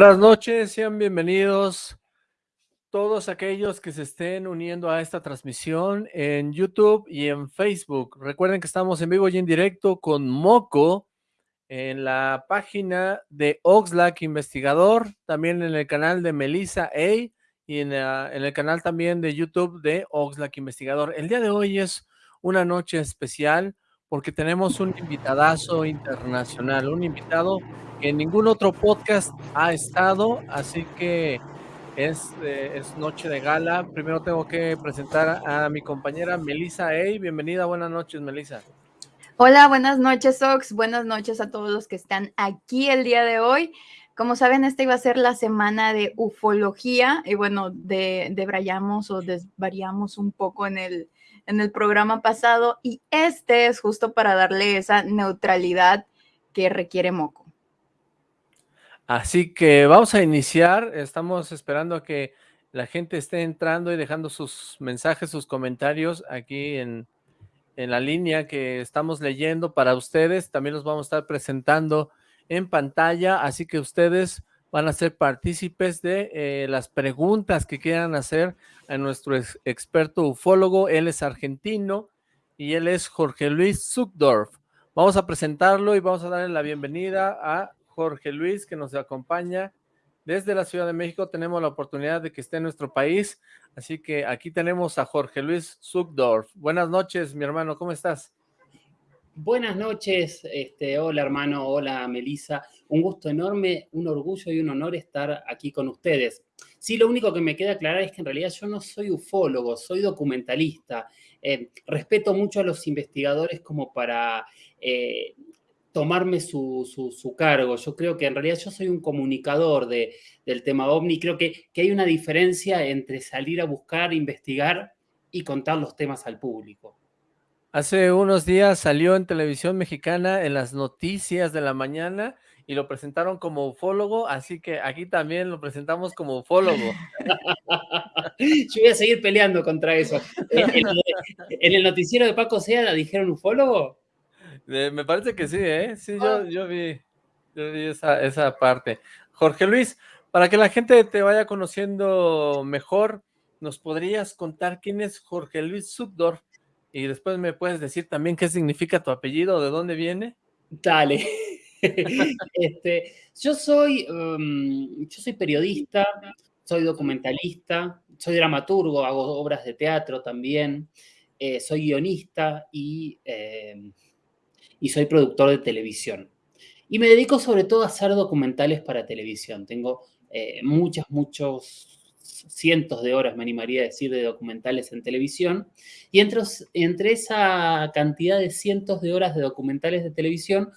Buenas noches, sean bienvenidos todos aquellos que se estén uniendo a esta transmisión en YouTube y en Facebook. Recuerden que estamos en vivo y en directo con Moco en la página de Oxlack Investigador, también en el canal de Melissa A y en, en el canal también de YouTube de Oxlack Investigador. El día de hoy es una noche especial porque tenemos un invitadazo internacional, un invitado en ningún otro podcast ha estado, así que es, eh, es noche de gala. Primero tengo que presentar a mi compañera Melissa Ey. Bienvenida, buenas noches, Melissa. Hola, buenas noches, Ox. Buenas noches a todos los que están aquí el día de hoy. Como saben, esta iba a ser la semana de ufología y bueno, de, debrayamos o desvariamos un poco en el, en el programa pasado y este es justo para darle esa neutralidad que requiere Moco. Así que vamos a iniciar, estamos esperando a que la gente esté entrando y dejando sus mensajes, sus comentarios aquí en, en la línea que estamos leyendo para ustedes, también los vamos a estar presentando en pantalla, así que ustedes van a ser partícipes de eh, las preguntas que quieran hacer a nuestro ex experto ufólogo, él es argentino y él es Jorge Luis Zuckdorf. Vamos a presentarlo y vamos a darle la bienvenida a Jorge Luis, que nos acompaña desde la Ciudad de México. Tenemos la oportunidad de que esté en nuestro país, así que aquí tenemos a Jorge Luis Zuckdorf. Buenas noches, mi hermano, ¿cómo estás? Buenas noches, este, hola hermano, hola Melisa. Un gusto enorme, un orgullo y un honor estar aquí con ustedes. Sí, lo único que me queda aclarar es que en realidad yo no soy ufólogo, soy documentalista. Eh, respeto mucho a los investigadores como para eh, tomarme su, cargo. Yo creo que en realidad yo soy un comunicador de, del tema OVNI. Creo que, que, hay una diferencia entre salir a buscar, investigar y contar los temas al público. Hace unos días salió en televisión mexicana en las noticias de la mañana y lo presentaron como ufólogo, así que aquí también lo presentamos como ufólogo. Yo voy a seguir peleando contra eso. ¿En, en el noticiero de Paco Sea la dijeron ufólogo? me parece que sí, ¿eh? Sí, yo, ah. yo vi, yo vi esa, esa parte. Jorge Luis, para que la gente te vaya conociendo mejor, ¿nos podrías contar quién es Jorge Luis Subdor? Y después me puedes decir también qué significa tu apellido, de dónde viene. Dale. este, yo soy, um, yo soy periodista, soy documentalista, soy dramaturgo, hago obras de teatro también, eh, soy guionista y eh, y soy productor de televisión. Y me dedico sobre todo a hacer documentales para televisión. Tengo eh, muchas, muchos cientos de horas, me animaría a decir, de documentales en televisión. Y entre, entre esa cantidad de cientos de horas de documentales de televisión,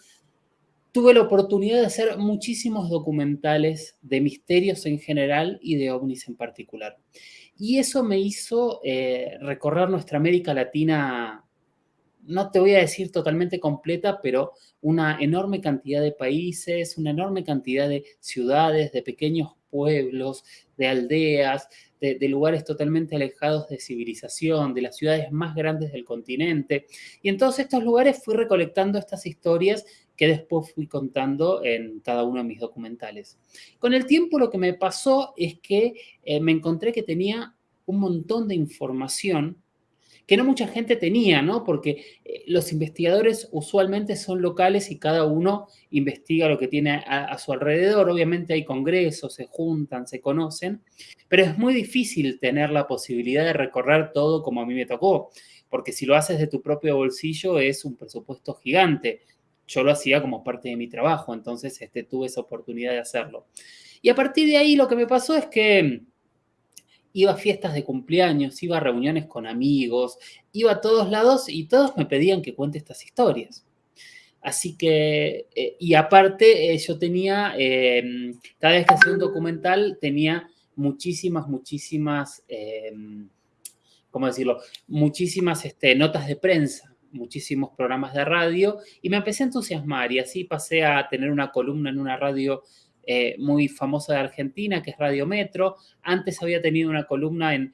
tuve la oportunidad de hacer muchísimos documentales de misterios en general y de ovnis en particular. Y eso me hizo eh, recorrer nuestra América Latina no te voy a decir totalmente completa, pero una enorme cantidad de países, una enorme cantidad de ciudades, de pequeños pueblos, de aldeas, de, lugares totalmente alejados de civilización, de las ciudades más grandes del continente. Y en todos estos lugares fui recolectando estas historias que después fui contando en cada uno de mis documentales. Con el tiempo lo que me pasó es que eh, me encontré que tenía un montón de información que no mucha gente tenía, ¿no? Porque eh, los investigadores usualmente son locales y cada uno investiga lo que tiene a, su alrededor. Obviamente hay congresos, se juntan, se conocen, pero es muy difícil tener la posibilidad de recorrer todo como a mí me tocó, porque si lo haces de tu propio bolsillo es un presupuesto gigante. Yo lo hacía como parte de mi trabajo, entonces este, tuve esa oportunidad de hacerlo. Y a partir de ahí lo que me pasó es que iba a fiestas de cumpleaños, iba a reuniones con amigos, iba a todos lados y todos me pedían que cuente estas historias. Así que, eh, y aparte, eh, yo tenía, em, cada vez que hacía un documental, tenía muchísimas, muchísimas, em, ¿cómo decirlo? Muchísimas este, notas de prensa, muchísimos programas de radio, y me empecé a entusiasmar, y así pasé a tener una columna en una radio eh, muy famosa de Argentina, que es Radio Metro. Antes había tenido una columna en,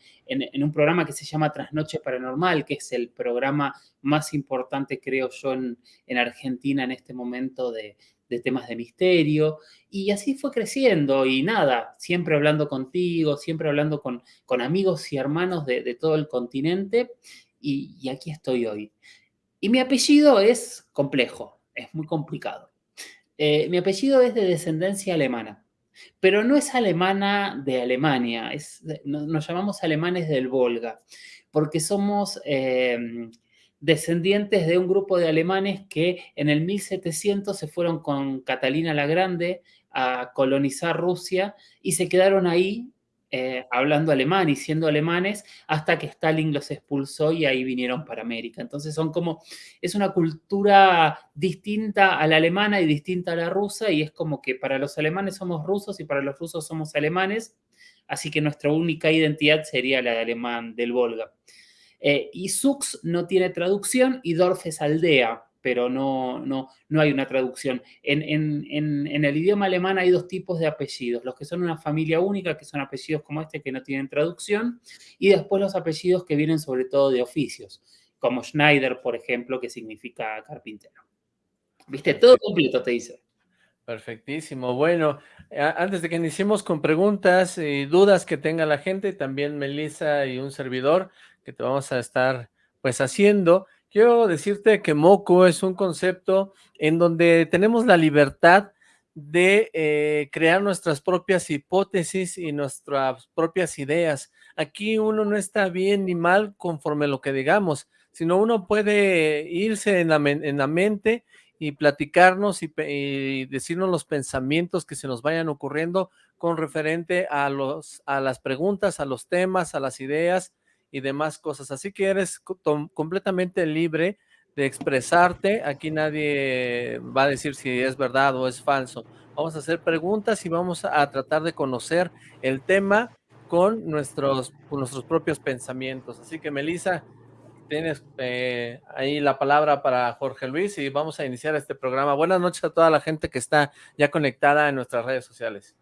un programa que se llama Trasnoche Paranormal, que es el programa más importante, creo yo, en, Argentina en este momento de, de temas de misterio, y así fue creciendo, y nada, siempre hablando contigo, siempre hablando con, con amigos y hermanos de, todo el continente, y, aquí estoy hoy. Y mi apellido es complejo, es muy complicado. Eh, mi apellido es de descendencia alemana, pero no es alemana de Alemania, nos llamamos alemanes del Volga, porque somos... Eh, descendientes de un grupo de alemanes que en el 1700 se fueron con Catalina la Grande a colonizar Rusia y se quedaron ahí eh, hablando alemán y siendo alemanes hasta que Stalin los expulsó y ahí vinieron para América. Entonces son como, es una cultura distinta a la alemana y distinta a la rusa y es como que para los alemanes somos rusos y para los rusos somos alemanes, así que nuestra única identidad sería la de alemán del Volga. Eh, y Sux no tiene traducción y Dorf es aldea, pero no, no, no hay una traducción. En, en, el idioma alemán hay dos tipos de apellidos, los que son una familia única, que son apellidos como este que no tienen traducción, y después los apellidos que vienen sobre todo de oficios, como Schneider, por ejemplo, que significa carpintero. ¿Viste? Todo completo te dice. Perfectísimo. Bueno, antes de que iniciemos con preguntas y dudas que tenga la gente, también Melissa y un servidor, que te vamos a estar pues haciendo. Quiero decirte que Moco es un concepto en donde tenemos la libertad de eh, crear nuestras propias hipótesis y nuestras propias ideas. Aquí uno no está bien ni mal conforme lo que digamos, sino uno puede irse en la, en la mente y platicarnos y, y, decirnos los pensamientos que se nos vayan ocurriendo con referente a, los, a las preguntas, a los temas, a las ideas y demás cosas. Así que eres completamente libre de expresarte. Aquí nadie va a decir si es verdad o es falso. Vamos a hacer preguntas y vamos a tratar de conocer el tema con nuestros, nuestros propios pensamientos. Así que, Melissa, tienes eh, ahí la palabra para Jorge Luis y vamos a iniciar este programa. Buenas noches a toda la gente que está ya conectada en nuestras redes sociales.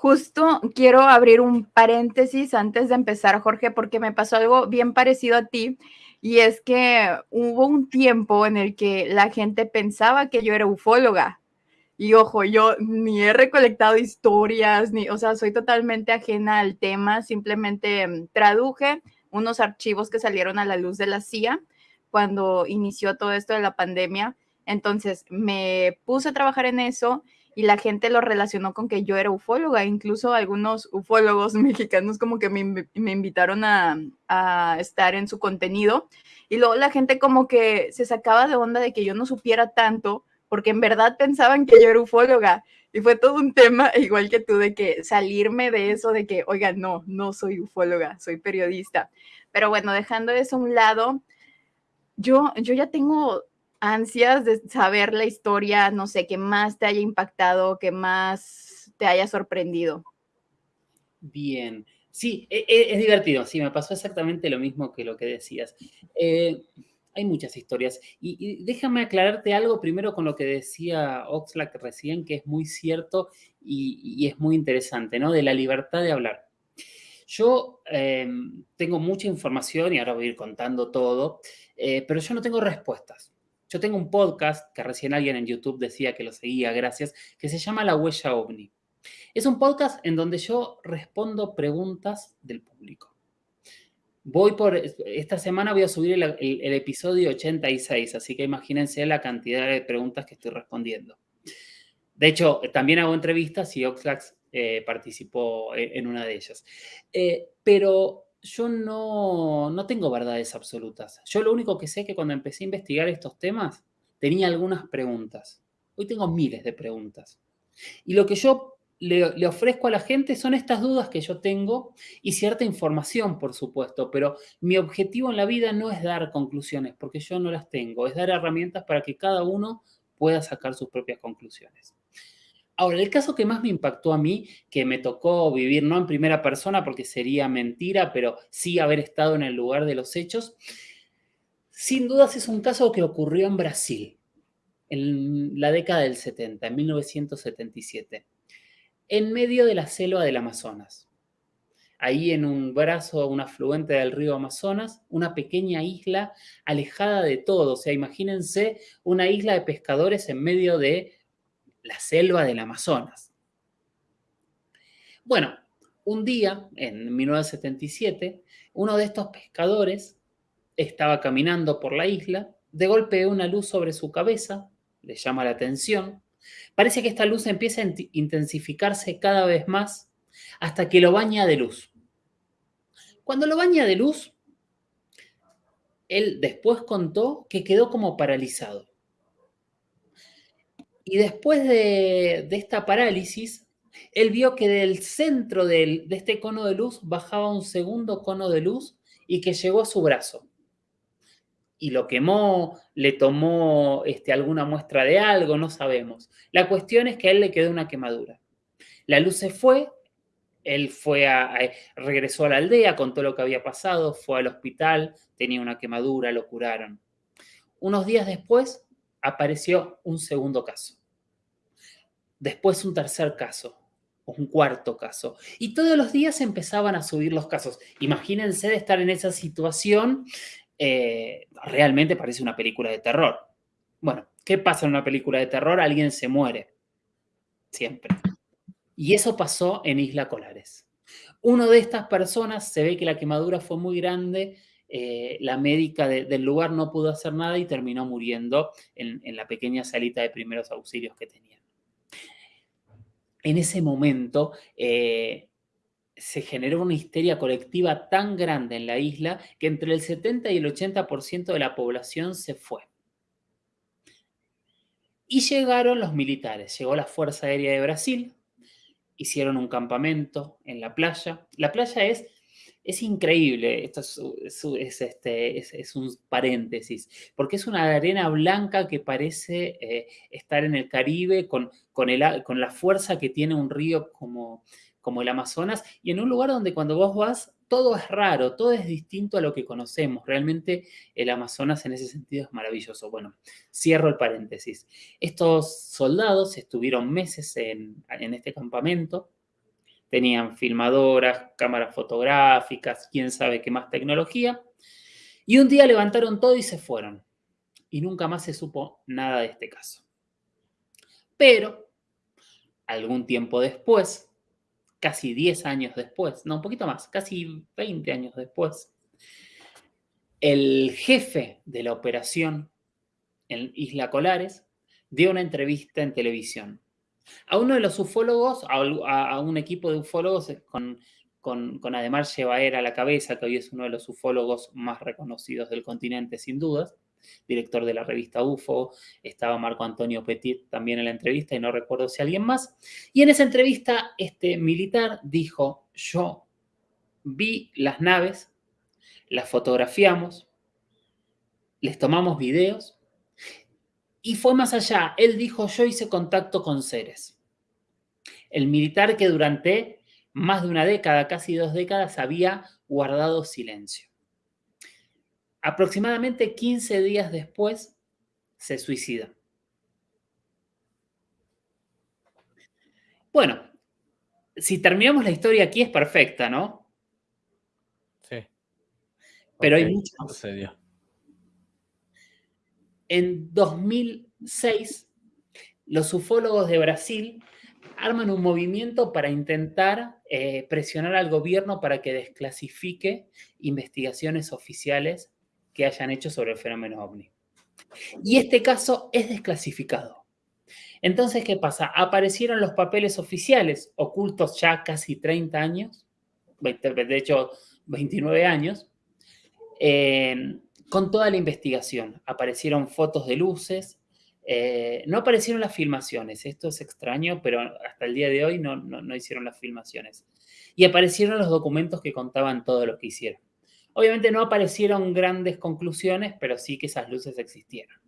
Justo quiero abrir un paréntesis antes de empezar, Jorge, porque me pasó algo bien parecido a ti. Y es que hubo un tiempo en el que la gente pensaba que yo era ufóloga. Y ojo, yo ni he recolectado historias, ni, o sea, soy totalmente ajena al tema. Simplemente mm, traduje unos archivos que salieron a la luz de la CIA cuando inició todo esto de la pandemia. Entonces me puse a trabajar en eso y la gente lo relacionó con que yo era ufóloga, incluso algunos ufólogos mexicanos como que me, invitaron a, estar en su contenido y luego la gente como que se sacaba de onda de que yo no supiera tanto porque en verdad pensaban que yo era ufóloga y fue todo un tema igual que tú de que salirme de eso de que, oiga, no, no soy ufóloga, soy periodista. Pero bueno, dejando eso a un lado, yo, yo ya tengo ansias de saber la historia, no sé, que más te haya impactado, que más te haya sorprendido. Bien, sí, e, e, es, divertido, sí, me pasó exactamente lo mismo que lo que decías. Eh, hay muchas historias y, déjame aclararte algo primero con lo que decía Oxlack recién, que es muy cierto y, es muy interesante, ¿no? De la libertad de hablar. Yo em, tengo mucha información y ahora voy a ir contando todo, eh, pero yo no tengo respuestas. Yo tengo un podcast que recién alguien en YouTube decía que lo seguía, gracias, que se llama La Huella OVNI. Es un podcast en donde yo respondo preguntas del público. Voy por, esta semana voy a subir el, episodio 86, así que imagínense la cantidad de preguntas que estoy respondiendo. De hecho, también hago entrevistas y Oxlax eh, participó en, una de ellas. Eh, pero yo no, no tengo verdades absolutas. Yo lo único que sé es que cuando empecé a investigar estos temas, tenía algunas preguntas. Hoy tengo miles de preguntas. Y lo que yo le, le, ofrezco a la gente son estas dudas que yo tengo y cierta información, por supuesto, pero mi objetivo en la vida no es dar conclusiones, porque yo no las tengo, es dar herramientas para que cada uno pueda sacar sus propias conclusiones. Ahora, el caso que más me impactó a mí, que me tocó vivir no en primera persona porque sería mentira, pero sí haber estado en el lugar de los hechos, sin dudas es un caso que ocurrió en Brasil, en la década del 70, en 1977, en medio de la selva del Amazonas. Ahí en un brazo, un afluente del río Amazonas, una pequeña isla alejada de todo. O sea, imagínense una isla de pescadores en medio de la selva del Amazonas. Bueno, un día, en 1977, uno de estos pescadores estaba caminando por la isla, de golpe una luz sobre su cabeza, le llama la atención, parece que esta luz empieza a intensificarse cada vez más hasta que lo baña de luz. Cuando lo baña de luz, él después contó que quedó como paralizado. Y después de, esta parálisis, él vio que del centro de este cono de luz bajaba un segundo cono de luz y que llegó a su brazo. Y lo quemó, le tomó este, alguna muestra de algo, no sabemos. La cuestión es que a él le quedó una quemadura. La luz se fue, él fue a, regresó a la aldea, contó lo que había pasado, fue al hospital, tenía una quemadura, lo curaron. Unos días después apareció un segundo caso. Después un tercer caso, un cuarto caso. Y todos los días empezaban a subir los casos. Imagínense de estar en esa situación. Eh, realmente parece una película de terror. Bueno, ¿qué pasa en una película de terror? Alguien se muere. Siempre. Y eso pasó en Isla Colares. Uno de estas personas se ve que la quemadura fue muy grande, eh, la médica del lugar no pudo hacer nada y terminó muriendo en, en la pequeña salita de primeros auxilios que tenía en ese momento eh, se generó una histeria colectiva tan grande en la isla que entre el 70 y el 80% de la población se fue. Y llegaron los militares, llegó la Fuerza Aérea de Brasil, hicieron un campamento en la playa. La playa es es increíble, esto es, este, es, un paréntesis, porque es una arena blanca que parece eh, estar en el Caribe con, la fuerza que tiene un río como, el Amazonas y en un lugar donde cuando vos vas todo es raro, todo es distinto a lo que conocemos. Realmente el Amazonas en ese sentido es maravilloso. Bueno, cierro el paréntesis. Estos soldados estuvieron meses en este campamento, Tenían filmadoras, cámaras fotográficas, quién sabe qué más tecnología. Y un día levantaron todo y se fueron. Y nunca más se supo nada de este caso. Pero, algún tiempo después, casi 10 años después, no, un poquito más, casi 20 años después, el jefe de la operación en Isla Colares dio una entrevista en televisión a uno de los ufólogos, a, un equipo de ufólogos eh, con, con, con Ademar Llevaer a la cabeza, que hoy es uno de los ufólogos más reconocidos del continente, sin dudas, director de la revista UFO, estaba Marco Antonio Petit también en la entrevista y no recuerdo si alguien más. Y en esa entrevista, este militar dijo, yo vi las naves, las fotografiamos, les tomamos videos y fue más allá. Él dijo, yo hice contacto con seres. El militar que durante más de una década, casi dos décadas, había guardado silencio. Aproximadamente 15 días después, se suicida. Bueno, si terminamos la historia aquí es perfecta, ¿no? Sí. Pero hay mucho más. En 2006, los ufólogos de Brasil arman un movimiento para intentar eh, presionar al gobierno para que desclasifique investigaciones oficiales que hayan hecho sobre el fenómeno ovni. Y este caso es desclasificado. Entonces, ¿qué pasa? Aparecieron los papeles oficiales, ocultos ya casi 30 años, de hecho 29 años, con toda la investigación. Aparecieron fotos de luces, eh, no aparecieron las filmaciones, esto es extraño, pero hasta el día de hoy no, no, hicieron las filmaciones. Y aparecieron los documentos que contaban todo lo que hicieron. Obviamente no aparecieron grandes conclusiones, pero sí que esas luces existieron.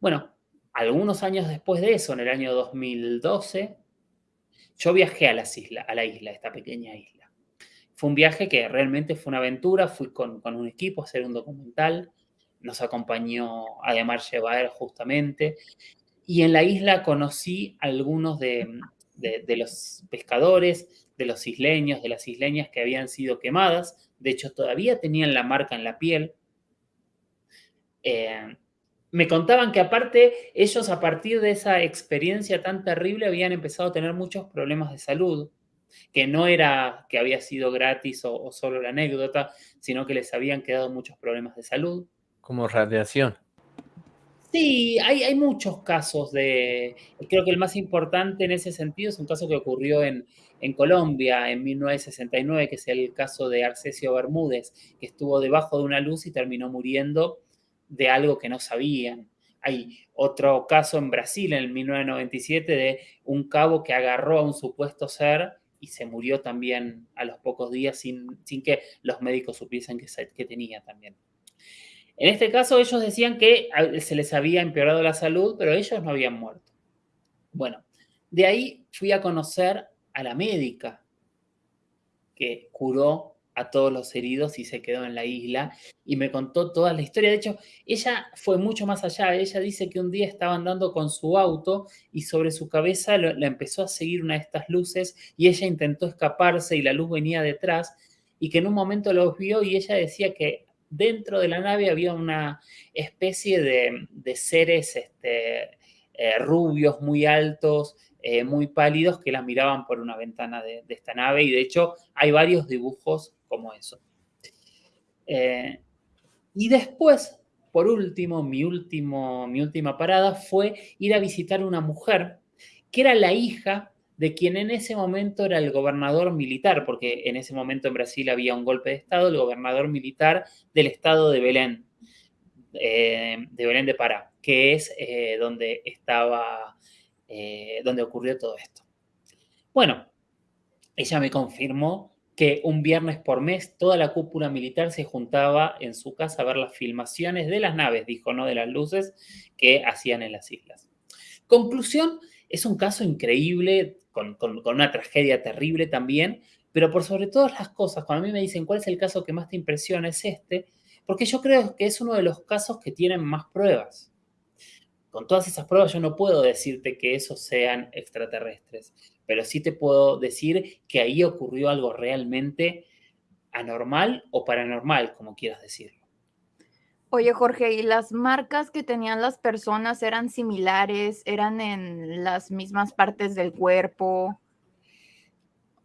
Bueno, algunos años después de eso, en el año 2012, yo viajé a, las islas, a la isla, esta pequeña isla. Fue un viaje que realmente fue una aventura, fui con, un equipo a hacer un documental, nos acompañó Ademar Llevar justamente, y en la isla conocí a algunos de, los pescadores, de los isleños, de las isleñas que habían sido quemadas, de hecho todavía tenían la marca en la piel. Eh, me contaban que aparte ellos a partir de esa experiencia tan terrible habían empezado a tener muchos problemas de salud, que no era que había sido gratis o, solo la anécdota, sino que les habían quedado muchos problemas de salud. Como radiación. Sí, hay, hay, muchos casos de... Creo que el más importante en ese sentido es un caso que ocurrió en, en Colombia en 1969, que es el caso de Arcesio Bermúdez, que estuvo debajo de una luz y terminó muriendo de algo que no sabían. Hay otro caso en Brasil en el 1997 de un cabo que agarró a un supuesto ser y se murió también a los pocos días sin, sin que los médicos supiesen que, que tenía también. En este caso ellos decían que se les había empeorado la salud, pero ellos no habían muerto. Bueno, de ahí fui a conocer a la médica que curó a todos los heridos y se quedó en la isla y me contó toda la historia. De hecho, ella fue mucho más allá. Ella dice que un día estaba andando con su auto y sobre su cabeza la empezó a seguir una de estas luces y ella intentó escaparse y la luz venía detrás y que en un momento los vio y ella decía que dentro de la nave había una especie de, seres este, eh, rubios muy altos, eh, muy pálidos que la miraban por una ventana de, esta nave y de hecho hay varios dibujos como eso. Eh, y después, por último mi, último, mi última parada fue ir a visitar una mujer que era la hija de quien en ese momento era el gobernador militar, porque en ese momento en Brasil había un golpe de Estado, el gobernador militar del estado de Belén, eh, de Belén de Pará, que es donde estaba eh, donde ocurrió todo esto. Bueno, ella me confirmó que un viernes por mes toda la cúpula militar se juntaba en su casa a ver las filmaciones de las naves, dijo, no de las luces que hacían en las islas. Conclusión, es un caso increíble, con, con una tragedia terrible también, pero por sobre todas las cosas, cuando a mí me dicen cuál es el caso que más te impresiona, es este, porque yo creo que es uno de los casos que tienen más pruebas. Con todas esas pruebas yo no puedo decirte que esos sean extraterrestres, pero sí te puedo decir que ahí ocurrió algo realmente anormal o paranormal, como quieras decirlo. Oye, Jorge, ¿y las marcas que tenían las personas eran similares? ¿Eran en las mismas partes del cuerpo?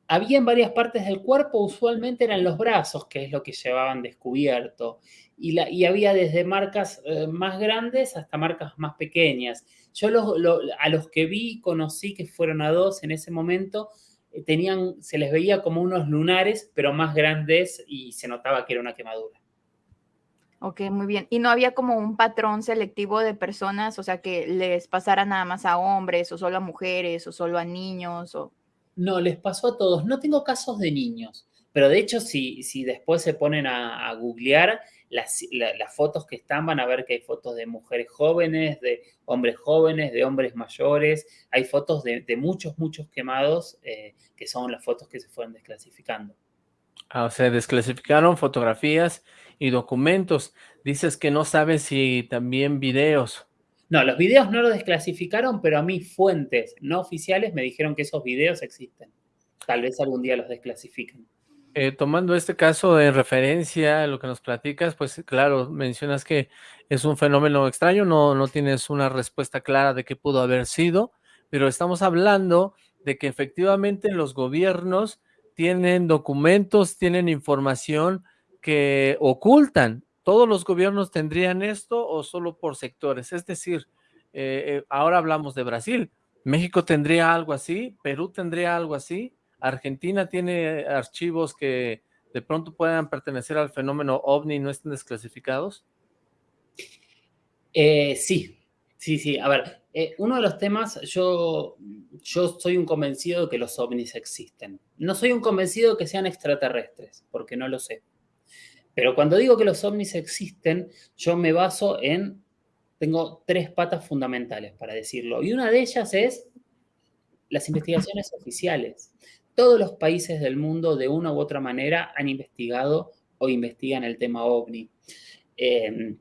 Había en varias partes del cuerpo, usualmente eran los brazos, que es lo que llevaban descubierto y, había desde marcas eh, más grandes hasta marcas más pequeñas. Yo a los que vi, conocí que fueron a dos en ese momento, eh, tenían, se les veía como unos lunares, pero más grandes y se notaba que era una quemadura. Ok, muy bien. ¿Y no había como un patrón selectivo de personas, o sea, que les pasara nada más a hombres, o solo a mujeres, o solo a niños? O... No, les pasó a todos. No tengo casos de niños, pero de hecho, si, si después se ponen a, a googlear, las, fotos que están, van a ver que hay fotos de mujeres jóvenes, de hombres jóvenes, de hombres mayores, hay fotos de, muchos, muchos quemados, eh, que son las fotos que se fueron desclasificando. Ah, o sea, desclasificaron fotografías y documentos. Dices que no sabes si también videos. No, los videos no los desclasificaron, pero a mí fuentes no oficiales me dijeron que esos videos existen. Tal vez algún día los desclasifiquen. Eh, tomando este caso de referencia a lo que nos platicas, pues claro, mencionas que es un fenómeno extraño, no, no tienes una respuesta clara de qué pudo haber sido, pero estamos hablando de que efectivamente los gobiernos tienen documentos, tienen información que ocultan. ¿Todos los gobiernos tendrían esto o solo por sectores? Es decir, eh, eh, ahora hablamos de Brasil, ¿México tendría algo así? ¿Perú tendría algo así? Argentina tiene archivos que de pronto puedan pertenecer al fenómeno OVNI y no estén desclasificados? Eh, sí, sí, sí. A ver, eh, uno de los temas, yo, yo soy un convencido de que los ovnis existen. No soy un convencido de que sean extraterrestres, porque no lo sé. Pero cuando digo que los ovnis existen, yo me baso en, tengo tres patas fundamentales para decirlo. Y una de ellas es las investigaciones oficiales todos los países del mundo de una u otra manera han investigado o investigan el tema OVNI. Em,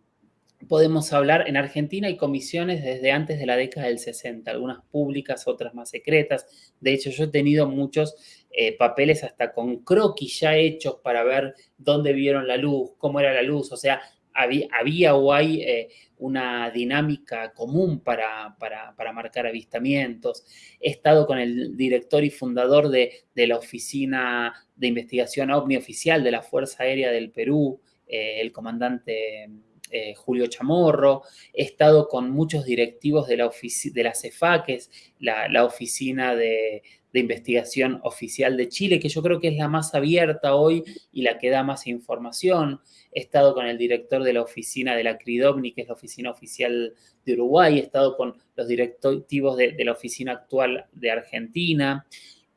podemos hablar, en Argentina hay comisiones desde antes de la década del 60, algunas públicas, otras más secretas. De hecho, yo he tenido muchos eh, papeles hasta con croquis ya hechos para ver dónde vieron la luz, cómo era la luz. O sea, había, o hay eh, una dinámica común para, marcar avistamientos. He estado con el director y fundador de, la Oficina de Investigación OVNI Oficial de la Fuerza Aérea del Perú, eh, el comandante eh, Julio Chamorro, he estado con muchos directivos de la, de la CEFA, que es la, oficina de, investigación oficial de Chile, que yo creo que es la más abierta hoy y la que da más información. He estado con el director de la oficina de la CRIDOVNI, que es la oficina oficial de Uruguay, he estado con los directivos de, la oficina actual de Argentina.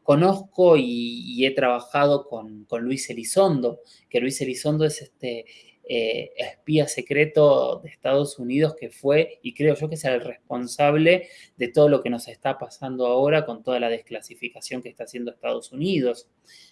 Conozco y, he trabajado con, con Luis Elizondo, que Luis Elizondo es este eh, espía secreto de Estados Unidos que fue, y creo yo que es el responsable de todo lo que nos está pasando ahora con toda la desclasificación que está haciendo Estados Unidos.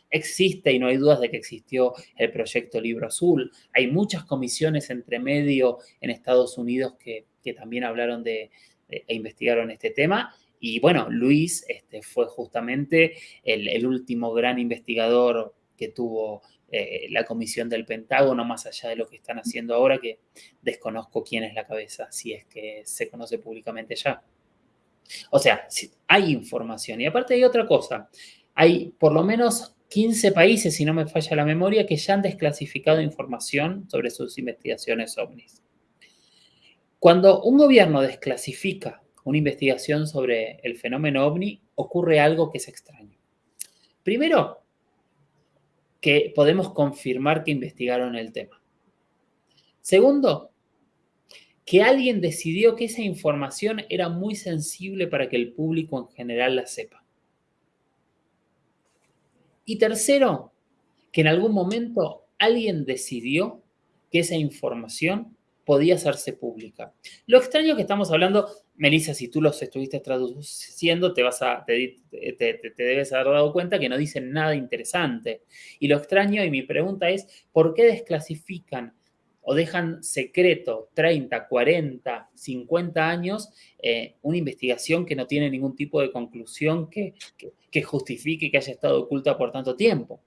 Existe y no hay dudas de que existió el proyecto Libro Azul. Hay muchas comisiones entre medio en Estados Unidos que, también hablaron de, e investigaron este tema. Y bueno, Luis este, fue justamente el, el último gran investigador que tuvo eh, la comisión del Pentágono, más allá de lo que están haciendo ahora, que desconozco quién es la cabeza, si es que se conoce públicamente ya. O sea, hay información. Y aparte hay otra cosa, hay por lo menos 15 países, si no me falla la memoria, que ya han desclasificado información sobre sus investigaciones ovnis. Cuando un gobierno desclasifica una investigación sobre el fenómeno ovni, ocurre algo que es extraño. Primero, que podemos confirmar que investigaron el tema. Segundo, que alguien decidió que esa información era muy sensible para que el público en general la sepa. Y tercero, que en algún momento alguien decidió que esa información podía hacerse pública. Lo extraño que estamos hablando, Melissa, si tú los estuviste traduciendo, te, vas a, te, debes haber dado cuenta que no dicen nada interesante. Y lo extraño, y mi pregunta es, ¿por qué desclasifican o dejan secreto 30, 40, 50 años eh, una investigación que no tiene ningún tipo de conclusión que, que justifique que haya estado oculta por tanto tiempo?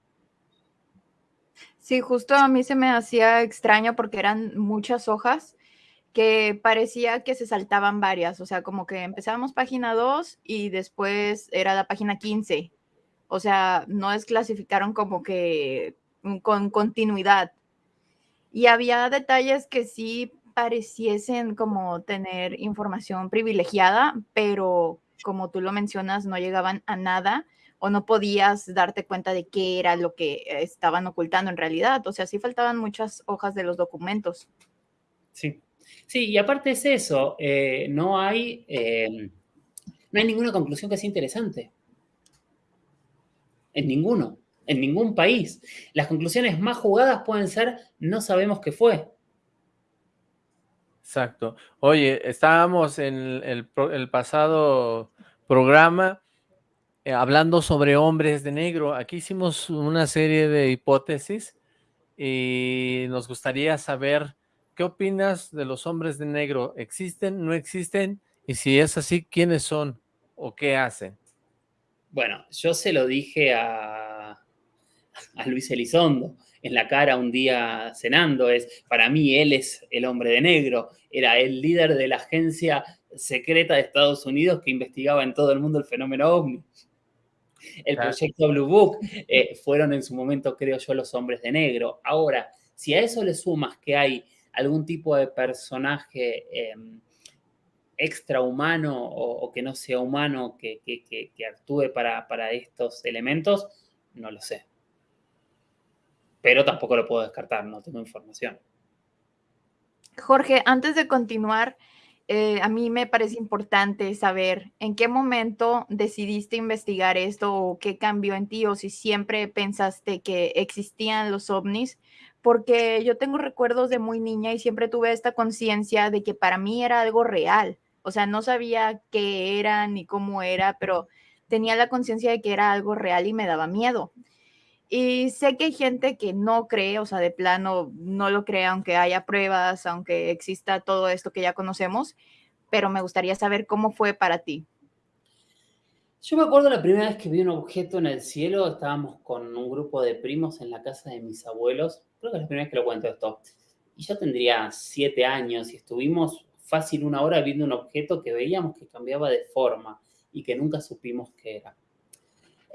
Sí, justo a mí se me hacía extraño porque eran muchas hojas que parecía que se saltaban varias, o sea, como que empezábamos página 2 y después era la página 15. O sea, no desclasificaron como que con continuidad. Y había detalles que sí pareciesen como tener información privilegiada, pero como tú lo mencionas, no llegaban a nada o no podías darte cuenta de qué era lo que estaban ocultando en realidad. O sea, sí faltaban muchas hojas de los documentos. Sí, sí, y aparte es eso, eh, no hay, em, no hay ninguna conclusión que sea interesante. En ninguno, en ningún país. Las conclusiones más jugadas pueden ser, no sabemos qué fue. Exacto. Oye, estábamos en el pasado programa eh, hablando sobre hombres de negro. Aquí hicimos una serie de hipótesis y nos gustaría saber qué opinas de los hombres de negro. ¿Existen, no existen? Y si es así, ¿quiénes son o qué hacen? Bueno, yo se lo dije a, a Luis Elizondo en la cara un día cenando, es, para mí él es el hombre de negro, era el líder de la agencia secreta de Estados Unidos que investigaba en todo el mundo el fenómeno OVNI el proyecto Blue Book, eh, fueron en su momento, creo yo, los hombres de negro. Ahora, si a eso le sumas que hay algún tipo de personaje em, extrahumano o, que no sea humano que, actúe para, para estos elementos, no lo sé. Pero tampoco lo puedo descartar, no tengo información. Jorge, antes de continuar, eh, a mí me parece importante saber en qué momento decidiste investigar esto o qué cambió en ti o si siempre pensaste que existían los ovnis, porque yo tengo recuerdos de muy niña y siempre tuve esta conciencia de que para mí era algo real. O sea, no sabía qué era ni cómo era, pero tenía la conciencia de que era algo real y me daba miedo. Y sé que hay gente que no cree, o sea, de plano no lo cree, aunque haya pruebas, aunque exista todo esto que ya conocemos, pero me gustaría saber cómo fue para ti. Yo me acuerdo la primera vez que vi un objeto en el cielo, estábamos con un grupo de primos en la casa de mis abuelos, creo que es la primera vez que lo cuento esto. y yo tendría siete años y estuvimos fácil una hora viendo un objeto que veíamos que cambiaba de forma y que nunca supimos qué era.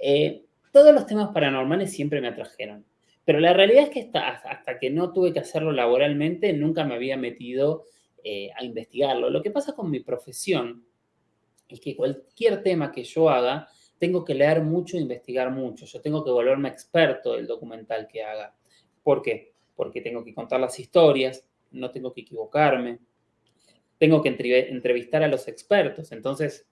Eh, todos los temas paranormales siempre me atrajeron, pero la realidad es que hasta, que no tuve que hacerlo laboralmente, nunca me había metido eh, a investigarlo. Lo que pasa con mi profesión es que cualquier tema que yo haga, tengo que leer mucho e investigar mucho. Yo tengo que volverme experto del documental que haga. ¿Por qué? Porque tengo que contar las historias, no tengo que equivocarme, tengo que entrevistar a los expertos. Entonces,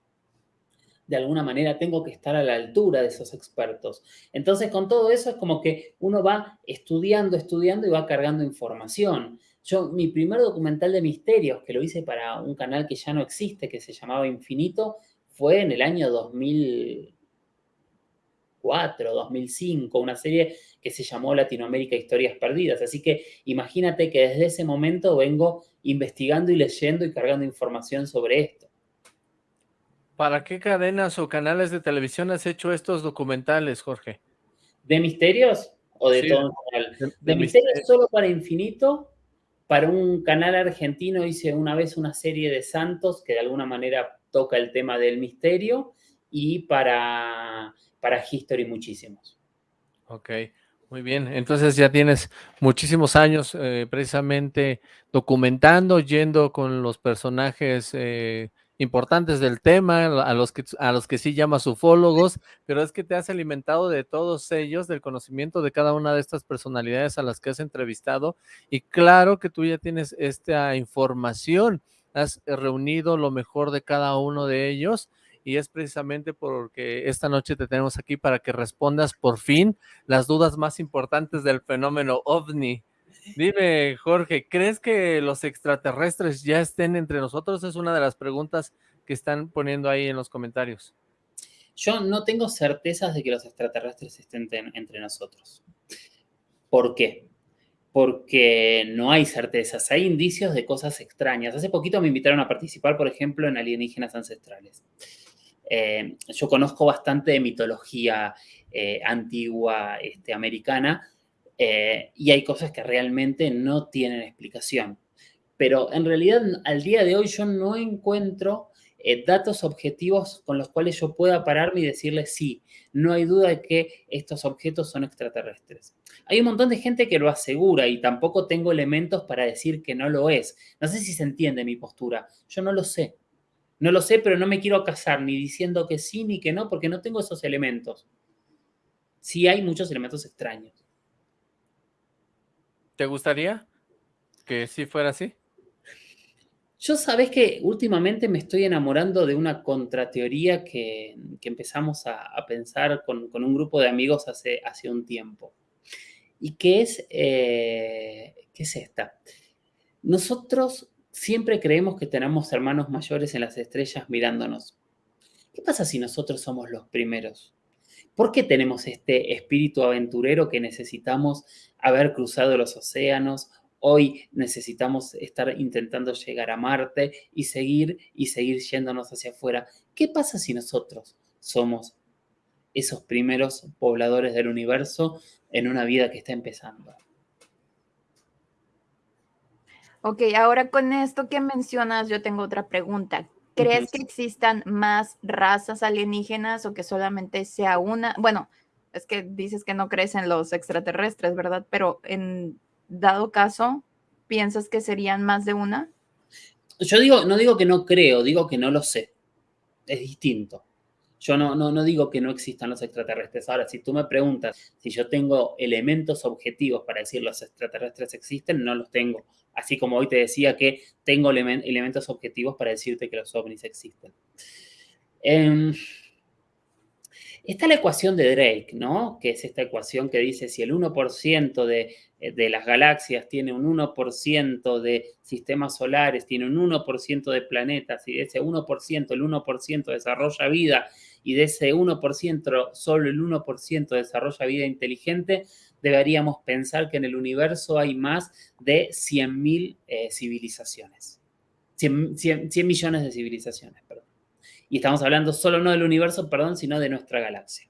de alguna manera tengo que estar a la altura de esos expertos. Entonces, con todo eso es como que uno va estudiando, estudiando y va cargando información. Yo, mi primer documental de misterios, que lo hice para un canal que ya no existe, que se llamaba Infinito, fue en el año 2004, 2005, una serie que se llamó Latinoamérica Historias Perdidas. Así que imagínate que desde ese momento vengo investigando y leyendo y cargando información sobre esto. ¿Para qué cadenas o canales de televisión has hecho estos documentales, Jorge? ¿De misterios o de todo De, de misterios solo para Infinito. Para un canal argentino hice una vez una serie de santos que de alguna manera toca el tema del misterio y para, para History muchísimos. Ok, muy bien. Entonces ya tienes muchísimos años eh, precisamente documentando, yendo con los personajes eh, importantes del tema, a los que, a los que sí llamas ufólogos, pero es que te has alimentado de todos ellos, del conocimiento de cada una de estas personalidades a las que has entrevistado, y claro que tú ya tienes esta información, has reunido lo mejor de cada uno de ellos, y es precisamente porque esta noche te tenemos aquí para que respondas por fin las dudas más importantes del fenómeno OVNI. Dime, Jorge, ¿crees que los extraterrestres ya estén entre nosotros? Es una de las preguntas que están poniendo ahí en los comentarios. Yo no tengo certezas de que los extraterrestres estén entre nosotros. ¿Por qué? Porque no hay certezas, hay indicios de cosas extrañas. Hace poquito me invitaron a participar, por ejemplo, en alienígenas ancestrales. Eh, yo conozco bastante de mitología eh, antigua este, americana eh, y hay cosas que realmente no tienen explicación. Pero en realidad al día de hoy yo no encuentro eh, datos objetivos con los cuales yo pueda pararme y decirle sí, no hay duda de que estos objetos son extraterrestres. Hay un montón de gente que lo asegura y tampoco tengo elementos para decir que no lo es. No sé si se entiende mi postura. Yo no lo sé. No lo sé, pero no me quiero casar ni diciendo que sí ni que no porque no tengo esos elementos. Sí hay muchos elementos extraños. ¿Te gustaría que sí fuera así? Yo sabes que últimamente me estoy enamorando de una contrateoría que, que empezamos a, pensar con, un grupo de amigos hace, hace un tiempo. Y que es, eh, ¿qué es esta? Nosotros siempre creemos que tenemos hermanos mayores en las estrellas mirándonos. ¿Qué pasa si nosotros somos los primeros? ¿Por qué tenemos este espíritu aventurero que necesitamos haber cruzado los océanos? Hoy necesitamos estar intentando llegar a Marte y seguir y seguir yéndonos hacia afuera. ¿Qué pasa si nosotros somos esos primeros pobladores del universo en una vida que está empezando? Ok, ahora con esto que mencionas, yo tengo otra pregunta. ¿Crees que existan más razas alienígenas o que solamente sea una? Bueno, es que dices que no crees en los extraterrestres, ¿verdad? Pero en dado caso, ¿piensas que serían más de una? Yo digo, no digo que no creo, digo que no lo sé. Es distinto. Yo no, no, no digo que no existan los extraterrestres. Ahora, si tú me preguntas si yo tengo elementos objetivos para decir los extraterrestres existen, no los tengo. Así como hoy te decía que tengo elementos objetivos para decirte que los ovnis existen. Em, está la ecuación de Drake, ¿no? Que es esta ecuación que dice si el 1% de, eh, de, las galaxias tiene un 1% de sistemas solares, tiene un 1% de planetas, y de ese 1%, el 1% desarrolla vida, y de ese 1%, solo el 1% desarrolla vida inteligente, deberíamos pensar que en el universo hay más de 100.000 eh, civilizaciones. 100, millones de civilizaciones, perdón. Y estamos hablando solo no del universo, perdón, sino de nuestra galaxia.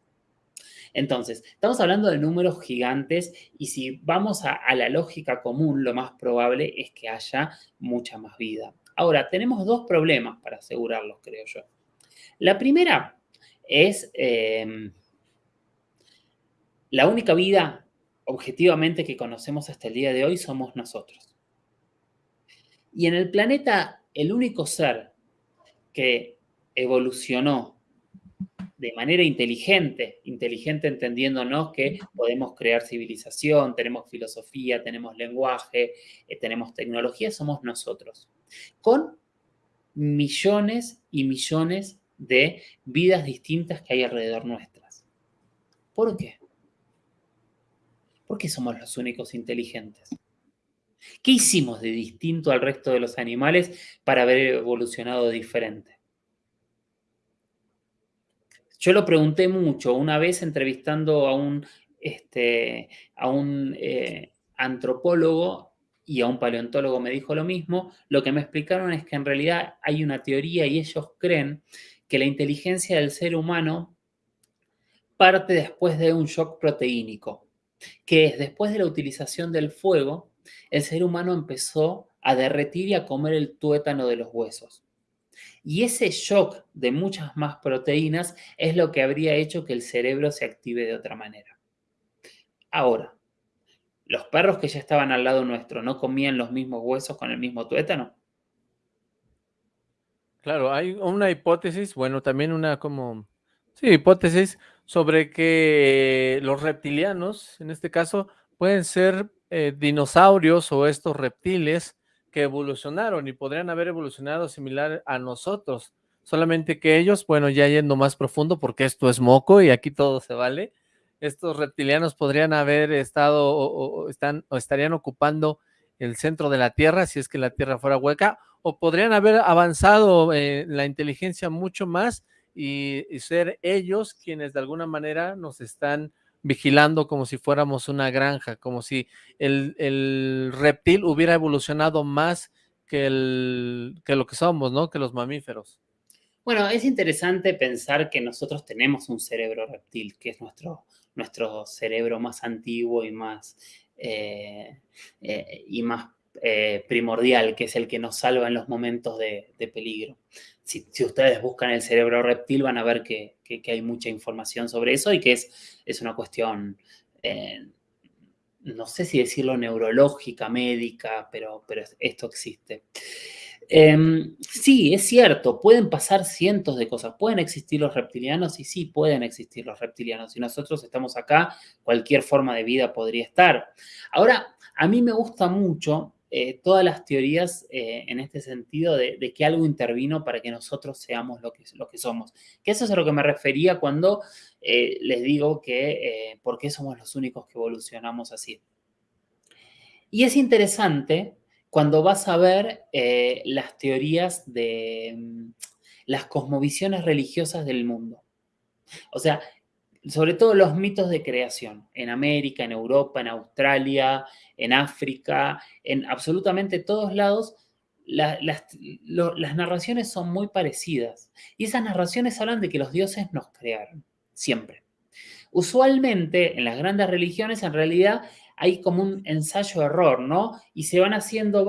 Entonces, estamos hablando de números gigantes y si vamos a, la lógica común, lo más probable es que haya mucha más vida. Ahora, tenemos dos problemas para asegurarlos, creo yo. La primera es em, la única vida objetivamente que conocemos hasta el día de hoy somos nosotros. Y en el planeta, el único ser que evolucionó de manera inteligente, inteligente entendiéndonos que podemos crear civilización, tenemos filosofía, tenemos lenguaje, eh, tenemos tecnología, somos nosotros, con millones y millones de vidas distintas que hay alrededor nuestras. ¿Por qué? ¿Por qué somos los únicos inteligentes? ¿Qué hicimos de distinto al resto de los animales para haber evolucionado diferente? Yo lo pregunté mucho una vez entrevistando a un, este, a un eh, antropólogo y a un paleontólogo me dijo lo mismo. Lo que me explicaron es que en realidad hay una teoría y ellos creen que la inteligencia del ser humano parte después de un shock proteínico, que es después de la utilización del fuego, el ser humano empezó a derretir y a comer el tuétano de los huesos. Y ese shock de muchas más proteínas es lo que habría hecho que el cerebro se active de otra manera. Ahora, ¿los perros que ya estaban al lado nuestro no comían los mismos huesos con el mismo tuétano? Claro, hay una hipótesis, bueno, también una como, sí, hipótesis sobre que los reptilianos, en este caso, pueden ser eh, dinosaurios o estos reptiles que evolucionaron y podrían haber evolucionado similar a nosotros, solamente que ellos, bueno, ya yendo más profundo, porque esto es moco y aquí todo se vale, estos reptilianos podrían haber estado o, están, o estarían ocupando el centro de la Tierra, si es que la Tierra fuera hueca, o podrían haber avanzado eh, la inteligencia mucho más y, y, ser ellos quienes de alguna manera nos están vigilando como si fuéramos una granja, como si el, reptil hubiera evolucionado más que, el, que lo que somos, ¿no? Que los mamíferos. Bueno, es interesante pensar que nosotros tenemos un cerebro reptil, que es nuestro, nuestro cerebro más antiguo y más, eh, eh, y más eh, primordial, que es el que nos salva en los momentos de, peligro. Si, ustedes buscan el cerebro reptil van a ver que, hay mucha información sobre eso y que es, es una cuestión, eh, no sé si decirlo neurológica, médica, pero, pero esto existe. Em, sí, es cierto, pueden pasar cientos de cosas. ¿Pueden existir los reptilianos? Y sí, pueden existir los reptilianos. Si nosotros estamos acá, cualquier forma de vida podría estar. Ahora, a mí me gusta mucho eh, todas las teorías eh, en este sentido de, que algo intervino para que nosotros seamos lo que, lo que somos. Que eso es a lo que me refería cuando eh, les digo que por qué somos los únicos que evolucionamos así. Y es interesante cuando vas a ver las teorías de mm, las cosmovisiones religiosas del mundo. O sea, sobre todo los mitos de creación en América, en Europa, en Australia, en África, en absolutamente todos lados, las, narraciones son muy parecidas. Y esas narraciones hablan de que los dioses nos crearon, siempre. Usualmente en las grandes religiones en realidad hay como un ensayo-error, ¿no? Y se van haciendo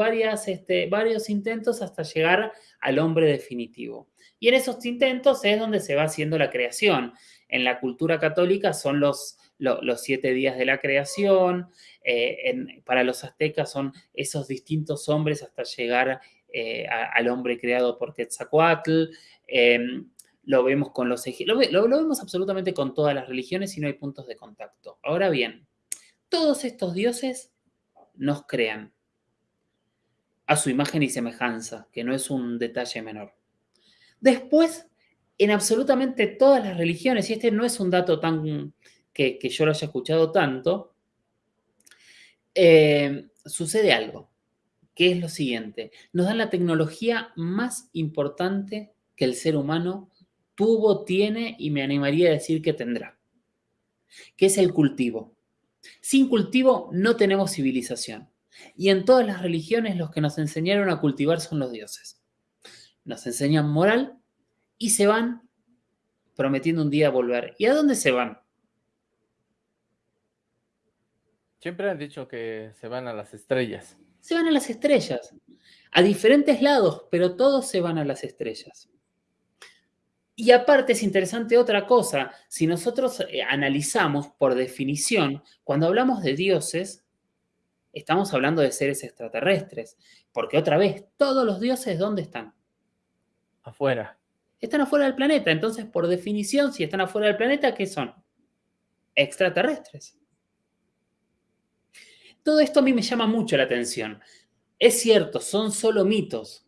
este, varios intentos hasta llegar al hombre definitivo. Y en esos intentos es donde se va haciendo la creación. En la cultura católica son los, los, siete días de la creación, eh, para los aztecas son esos distintos hombres hasta llegar eh, al hombre creado por Quetzalcoatl, em, lo vemos con los lo, lo, vemos absolutamente con todas las religiones y no hay puntos de contacto. Ahora bien, todos estos dioses nos crean a su imagen y semejanza, que no es un detalle menor. Después en absolutamente todas las religiones, y este no es un dato tan que, yo lo haya escuchado tanto, eh, sucede algo, que es lo siguiente. Nos dan la tecnología más importante que el ser humano tuvo, tiene y me animaría a decir que tendrá, que es el cultivo. Sin cultivo no tenemos civilización. Y en todas las religiones los que nos enseñaron a cultivar son los dioses. Nos enseñan moral y se van prometiendo un día volver. ¿Y a dónde se van? Siempre han dicho que se van a las estrellas. Se van a las estrellas. A diferentes lados, pero todos se van a las estrellas. Y aparte es interesante otra cosa, si nosotros eh, analizamos por definición, cuando hablamos de dioses, estamos hablando de seres extraterrestres, porque otra vez, todos los dioses, ¿dónde están? Afuera. Están afuera del planeta, entonces por definición, si están afuera del planeta, ¿qué son? Extraterrestres. Todo esto a mí me llama mucho la atención. Es cierto, son solo mitos,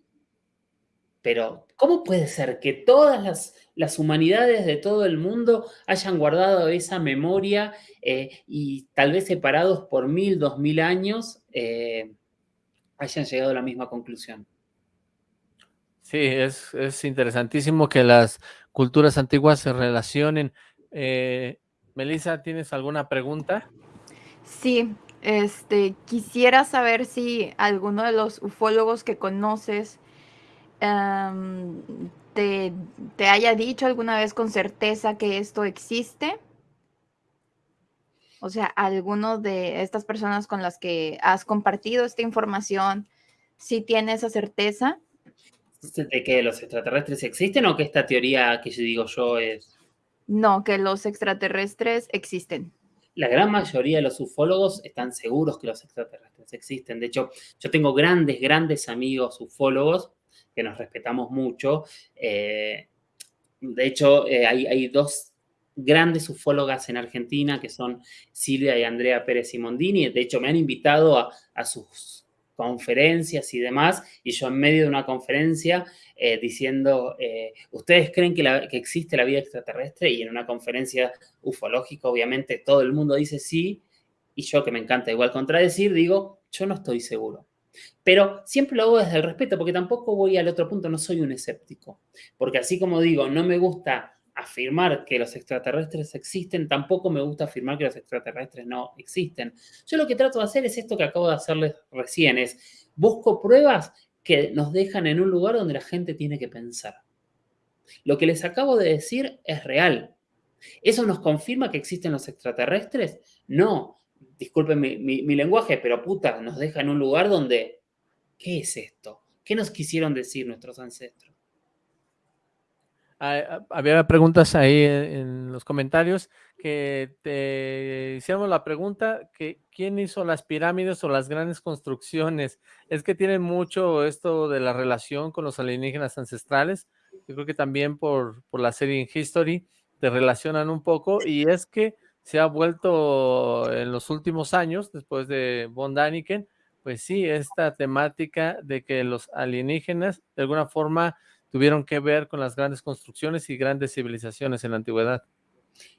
pero, ¿cómo puede ser que todas las, humanidades de todo el mundo hayan guardado esa memoria eh, y tal vez separados por mil, dos mil años, eh, hayan llegado a la misma conclusión? Sí, es, interesantísimo que las culturas antiguas se relacionen. Eh, Melissa, ¿tienes alguna pregunta? Sí, este, quisiera saber si alguno de los ufólogos que conoces te, te haya dicho alguna vez con certeza que esto existe. O sea, alguno de estas personas con las que has compartido esta información, si tiene esa certeza. ¿De que los extraterrestres existen o que esta teoría que yo digo yo es...? No, que los extraterrestres existen. La gran mayoría de los ufólogos están seguros que los extraterrestres existen. De hecho, yo tengo grandes, grandes amigos ufólogos que nos respetamos mucho. Eh, de hecho, eh, hay, dos grandes ufólogas en Argentina que son Silvia y Andrea Pérez Simondini. De hecho, me han invitado a, sus conferencias y demás, y yo en medio de una conferencia eh, diciendo, ¿ustedes creen que, que, existe la vida extraterrestre? Y en una conferencia ufológica, obviamente, todo el mundo dice sí, y yo que me encanta igual contradecir, digo, yo no estoy seguro. Pero siempre lo hago desde el respeto, porque tampoco voy al otro punto, no soy un escéptico. Porque así como digo, no me gusta afirmar que los extraterrestres existen, tampoco me gusta afirmar que los extraterrestres no existen. Yo lo que trato de hacer es esto que acabo de hacerles recién, es busco pruebas que nos dejan en un lugar donde la gente tiene que pensar. Lo que les acabo de decir es real. ¿Eso nos confirma que existen los extraterrestres? No, disculpen mi, lenguaje, pero puta, nos deja en un lugar donde, ¿qué es esto? ¿Qué nos quisieron decir nuestros ancestros? Había preguntas ahí en los comentarios que te hicimos la pregunta que quién hizo las pirámides o las grandes construcciones. Es que tiene mucho esto de la relación con los alienígenas ancestrales. Yo creo que también por, por la serie en History te relacionan un poco y es que se ha vuelto en los últimos años, después de Von Daniken, pues sí, esta temática de que los alienígenas de alguna forma tuvieron que ver con las grandes construcciones y grandes civilizaciones en la antigüedad.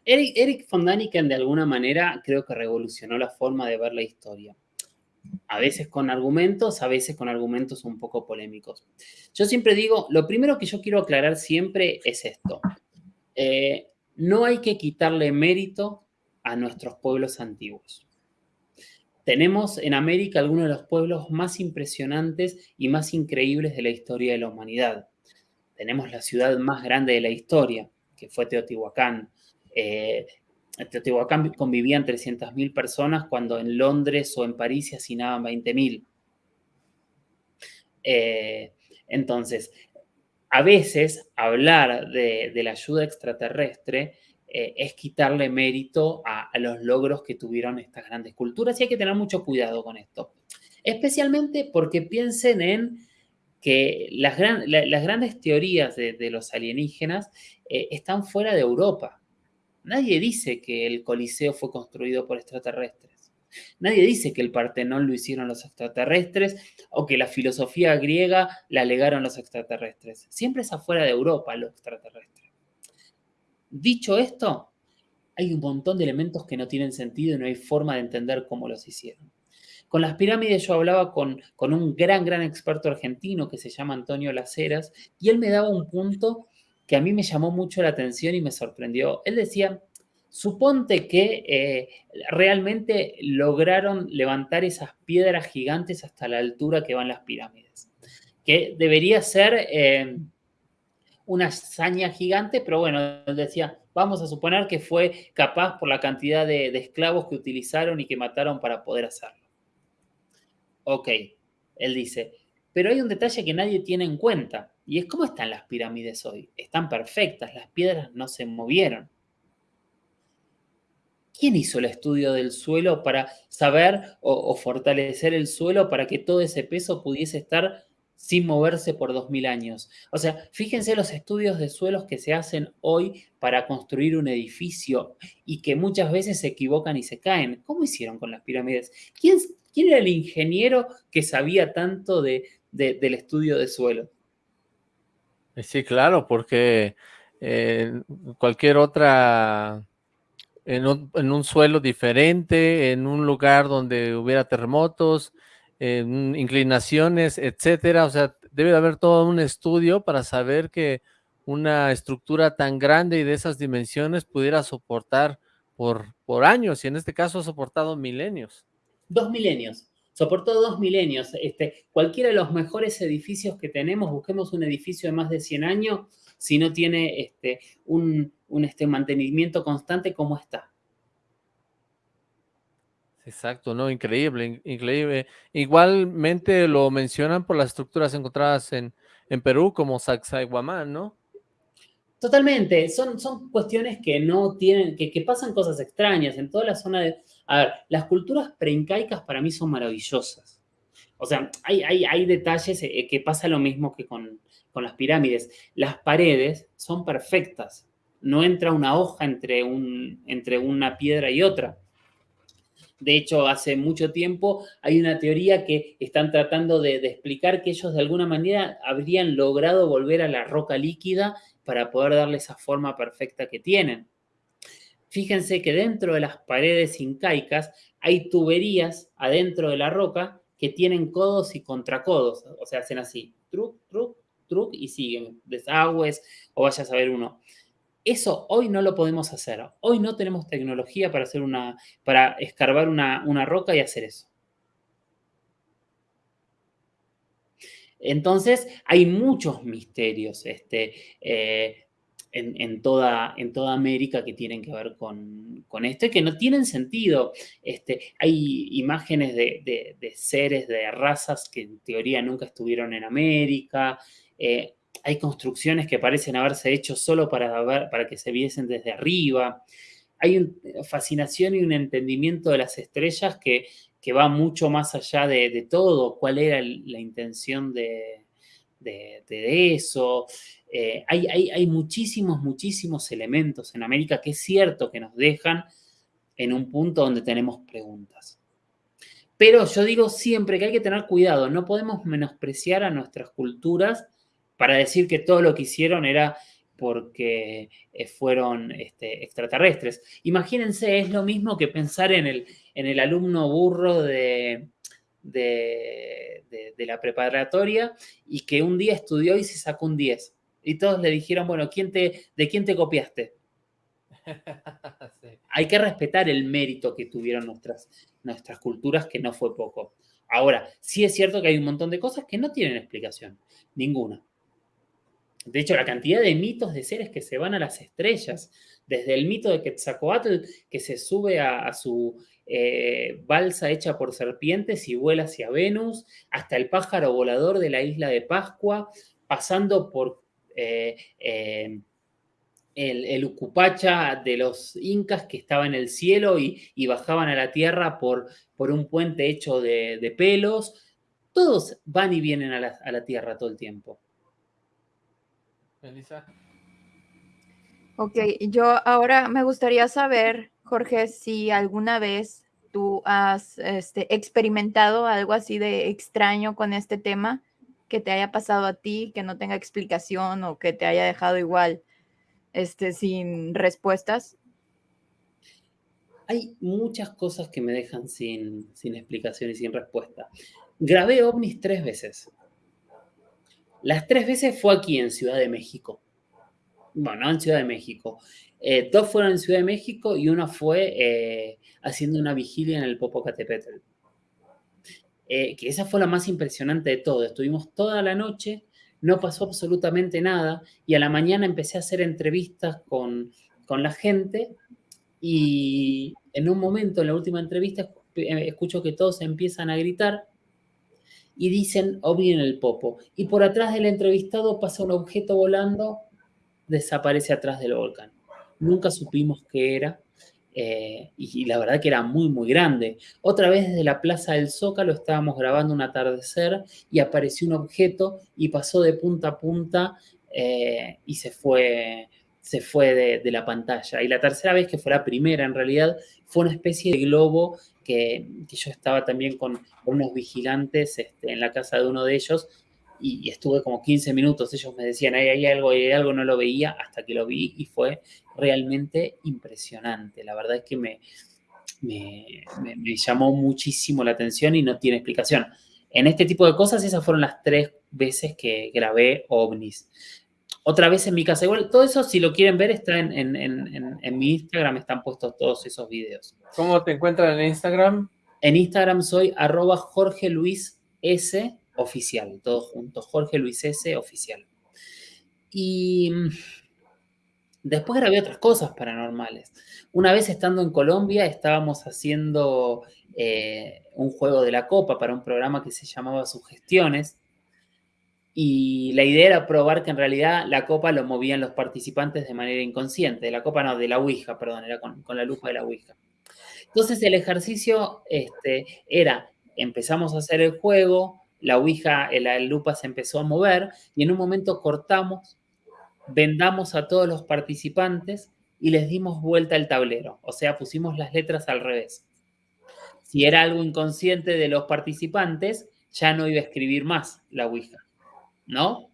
Eric, von Daniken de alguna manera creo que revolucionó la forma de ver la historia. A veces con argumentos, a veces con argumentos un poco polémicos. Yo siempre digo, lo primero que yo quiero aclarar siempre es esto. Eh, no hay que quitarle mérito a nuestros pueblos antiguos. Tenemos en América algunos de los pueblos más impresionantes y más increíbles de la historia de la humanidad. Tenemos la ciudad más grande de la historia, que fue Teotihuacán. Eh, Teotihuacán convivían 300.000 personas cuando en Londres o en París se hacinaban 20.000. Eh, entonces, a veces hablar de, la ayuda extraterrestre eh, es quitarle mérito a, los logros que tuvieron estas grandes culturas y hay que tener mucho cuidado con esto. Especialmente porque piensen en que las, grandes teorías de, los alienígenas eh, están fuera de Europa. Nadie dice que el Coliseo fue construido por extraterrestres. Nadie dice que el Partenón lo hicieron los extraterrestres o que la filosofía griega la legaron los extraterrestres. Siempre es afuera de Europa lo extraterrestre. Dicho esto, hay un montón de elementos que no tienen sentido y no hay forma de entender cómo los hicieron. Con las pirámides yo hablaba con, un gran, gran experto argentino que se llama Antonio Laceras y él me daba un punto que a mí me llamó mucho la atención y me sorprendió. Él decía, suponte que eh, realmente lograron levantar esas piedras gigantes hasta la altura que van las pirámides, que debería ser... Eh, una hazaña gigante, pero bueno, él decía, Vamos a suponer que fue capaz por la cantidad de, esclavos que utilizaron y que mataron para poder hacerlo. Ok, él dice, pero hay un detalle que nadie tiene en cuenta, y es cómo están las pirámides hoy. Están perfectas, las piedras no se movieron. ¿Quién hizo el estudio del suelo para saber o, fortalecer el suelo para que todo ese peso pudiese estar sin moverse por 2000 años? O sea, fíjense los estudios de suelos que se hacen hoy para construir un edificio y que muchas veces se equivocan y se caen. ¿Cómo hicieron con las pirámides? ¿Quién, quién era el ingeniero que sabía tanto del estudio de suelo? Sí, claro, porque eh, cualquier otra en un, suelo diferente, en un lugar donde hubiera terremotos, inclinaciones, etcétera. O sea, debe de haber todo un estudio para saber que una estructura tan grande y de esas dimensiones pudiera soportar por, por años, y en este caso ha soportado milenios. Dos milenios, soportó dos milenios. Este, cualquiera de los mejores edificios que tenemos, busquemos un edificio de más de 100 años, si no tiene este, un, este, mantenimiento constante como está. Exacto, no, increíble, increíble. Igualmente lo mencionan por las estructuras encontradas en, en Perú como Sacsayhuamán, ¿no? Totalmente, son, son cuestiones que no tienen, que, que, pasan cosas extrañas en toda la zona de... A ver, las culturas preincaicas para mí son maravillosas. O sea, hay, detalles eh, que pasa lo mismo que con, con las pirámides. Las paredes son perfectas. No entra una hoja entre, un, entre una piedra y otra. De hecho, hace mucho tiempo hay una teoría que están tratando de, explicar que ellos de alguna manera habrían logrado volver a la roca líquida para poder darle esa forma perfecta que tienen. Fíjense que dentro de las paredes incaicas hay tuberías adentro de la roca que tienen codos y contracodos, o sea, hacen así, truc, truc, truc y siguen, desagües o vaya a saber uno. Eso hoy no lo podemos hacer. Hoy no tenemos tecnología para hacer una, para escarbar una, roca y hacer eso. Entonces, hay muchos misterios este, eh, en, toda, en, toda, América que tienen que ver con, esto y que no tienen sentido. Este, hay imágenes de, de, seres, de razas que en teoría nunca estuvieron en América. Eh, hay construcciones que parecen haberse hecho solo para, para que se viesen desde arriba. Hay una fascinación y un entendimiento de las estrellas que, va mucho más allá de, todo, cuál era la intención de, eso. Eh, hay, hay, muchísimos, muchísimos elementos en América que es cierto que nos dejan en un punto donde tenemos preguntas. Pero yo digo siempre que hay que tener cuidado, no podemos menospreciar a nuestras culturas para decir que todo lo que hicieron era porque eh, fueron este, extraterrestres. Imagínense, es lo mismo que pensar en el, en el alumno burro de, de, la preparatoria y que un día estudió y se sacó un 10. Y todos le dijeron, bueno, ¿quién te, ¿de quién te copiaste? Hay que respetar el mérito que tuvieron nuestras, nuestras culturas, que no fue poco. Ahora, sí es cierto que hay un montón de cosas que no tienen explicación, ninguna. De hecho, la cantidad de mitos de seres que se van a las estrellas, desde el mito de Quetzalcoatl, que se sube a, su eh, balsa hecha por serpientes y vuela hacia Venus, hasta el pájaro volador de la isla de Pascua, pasando por el, el, Ucupacha de los incas que estaba en el cielo y, bajaban a la tierra por, por un puente hecho de, pelos. Todos van y vienen a la tierra todo el tiempo. Elisa. Ok, yo ahora me gustaría saber, Jorge, si alguna vez tú has este, experimentado algo así de extraño con este tema, que te haya pasado a ti, que no tenga explicación o que te haya dejado igual este, sin respuestas. Hay muchas cosas que me dejan sin, sin explicación y sin respuesta. Grabé ovnis tres veces. Las tres veces fue aquí en Ciudad de México. Bueno, no en Ciudad de México. Eh, dos fueron en Ciudad de México y una fue eh, haciendo una vigilia en el Popocatépetl. Eh, que esa fue la más impresionante de todo. Estuvimos toda la noche, no pasó absolutamente nada y a la mañana empecé a hacer entrevistas con, con la gente y en un momento, en la última entrevista, eh, escucho que todos empiezan a gritar y dicen ovni en el popo. Y por atrás del entrevistado pasa un objeto volando, desaparece atrás del volcán. Nunca supimos qué era eh, y, la verdad que era muy, muy grande. Otra vez desde la Plaza del Zócalo estábamos grabando un atardecer y apareció un objeto y pasó de punta a punta eh, y se fue, se fue de, la pantalla. Y la tercera vez, que fue la primera en realidad, fue una especie de globo que, yo estaba también con, unos vigilantes este, en la casa de uno de ellos y, estuve como 15 minutos. Ellos me decían, ahí hay algo, hay algo, no lo veía hasta que lo vi y fue realmente impresionante. La verdad es que me, me, llamó muchísimo la atención y no tiene explicación. En este tipo de cosas, esas fueron las tres veces que grabé ovnis. Otra vez en mi casa, igual, todo eso, si lo quieren ver, está en, en mi Instagram, están puestos todos esos videos. ¿Cómo te encuentran en Instagram? En Instagram soy arroba Jorge Luis S oficial, todos juntos, Jorge Luis S oficial. Y mm, después grabé otras cosas paranormales. Una vez estando en Colombia estábamos haciendo eh, un juego de la copa para un programa que se llamaba Sugestiones. Y la idea era probar que en realidad la copa lo movían los participantes de manera inconsciente. La copa no, de la Ouija, perdón, era con, la lupa de la Ouija. Entonces el ejercicio este, era, empezamos a hacer el juego, la Ouija, la lupa se empezó a mover y en un momento cortamos, vendamos a todos los participantes y les dimos vuelta al tablero, o sea, pusimos las letras al revés. Si era algo inconsciente de los participantes, ya no iba a escribir más la Ouija, ¿no?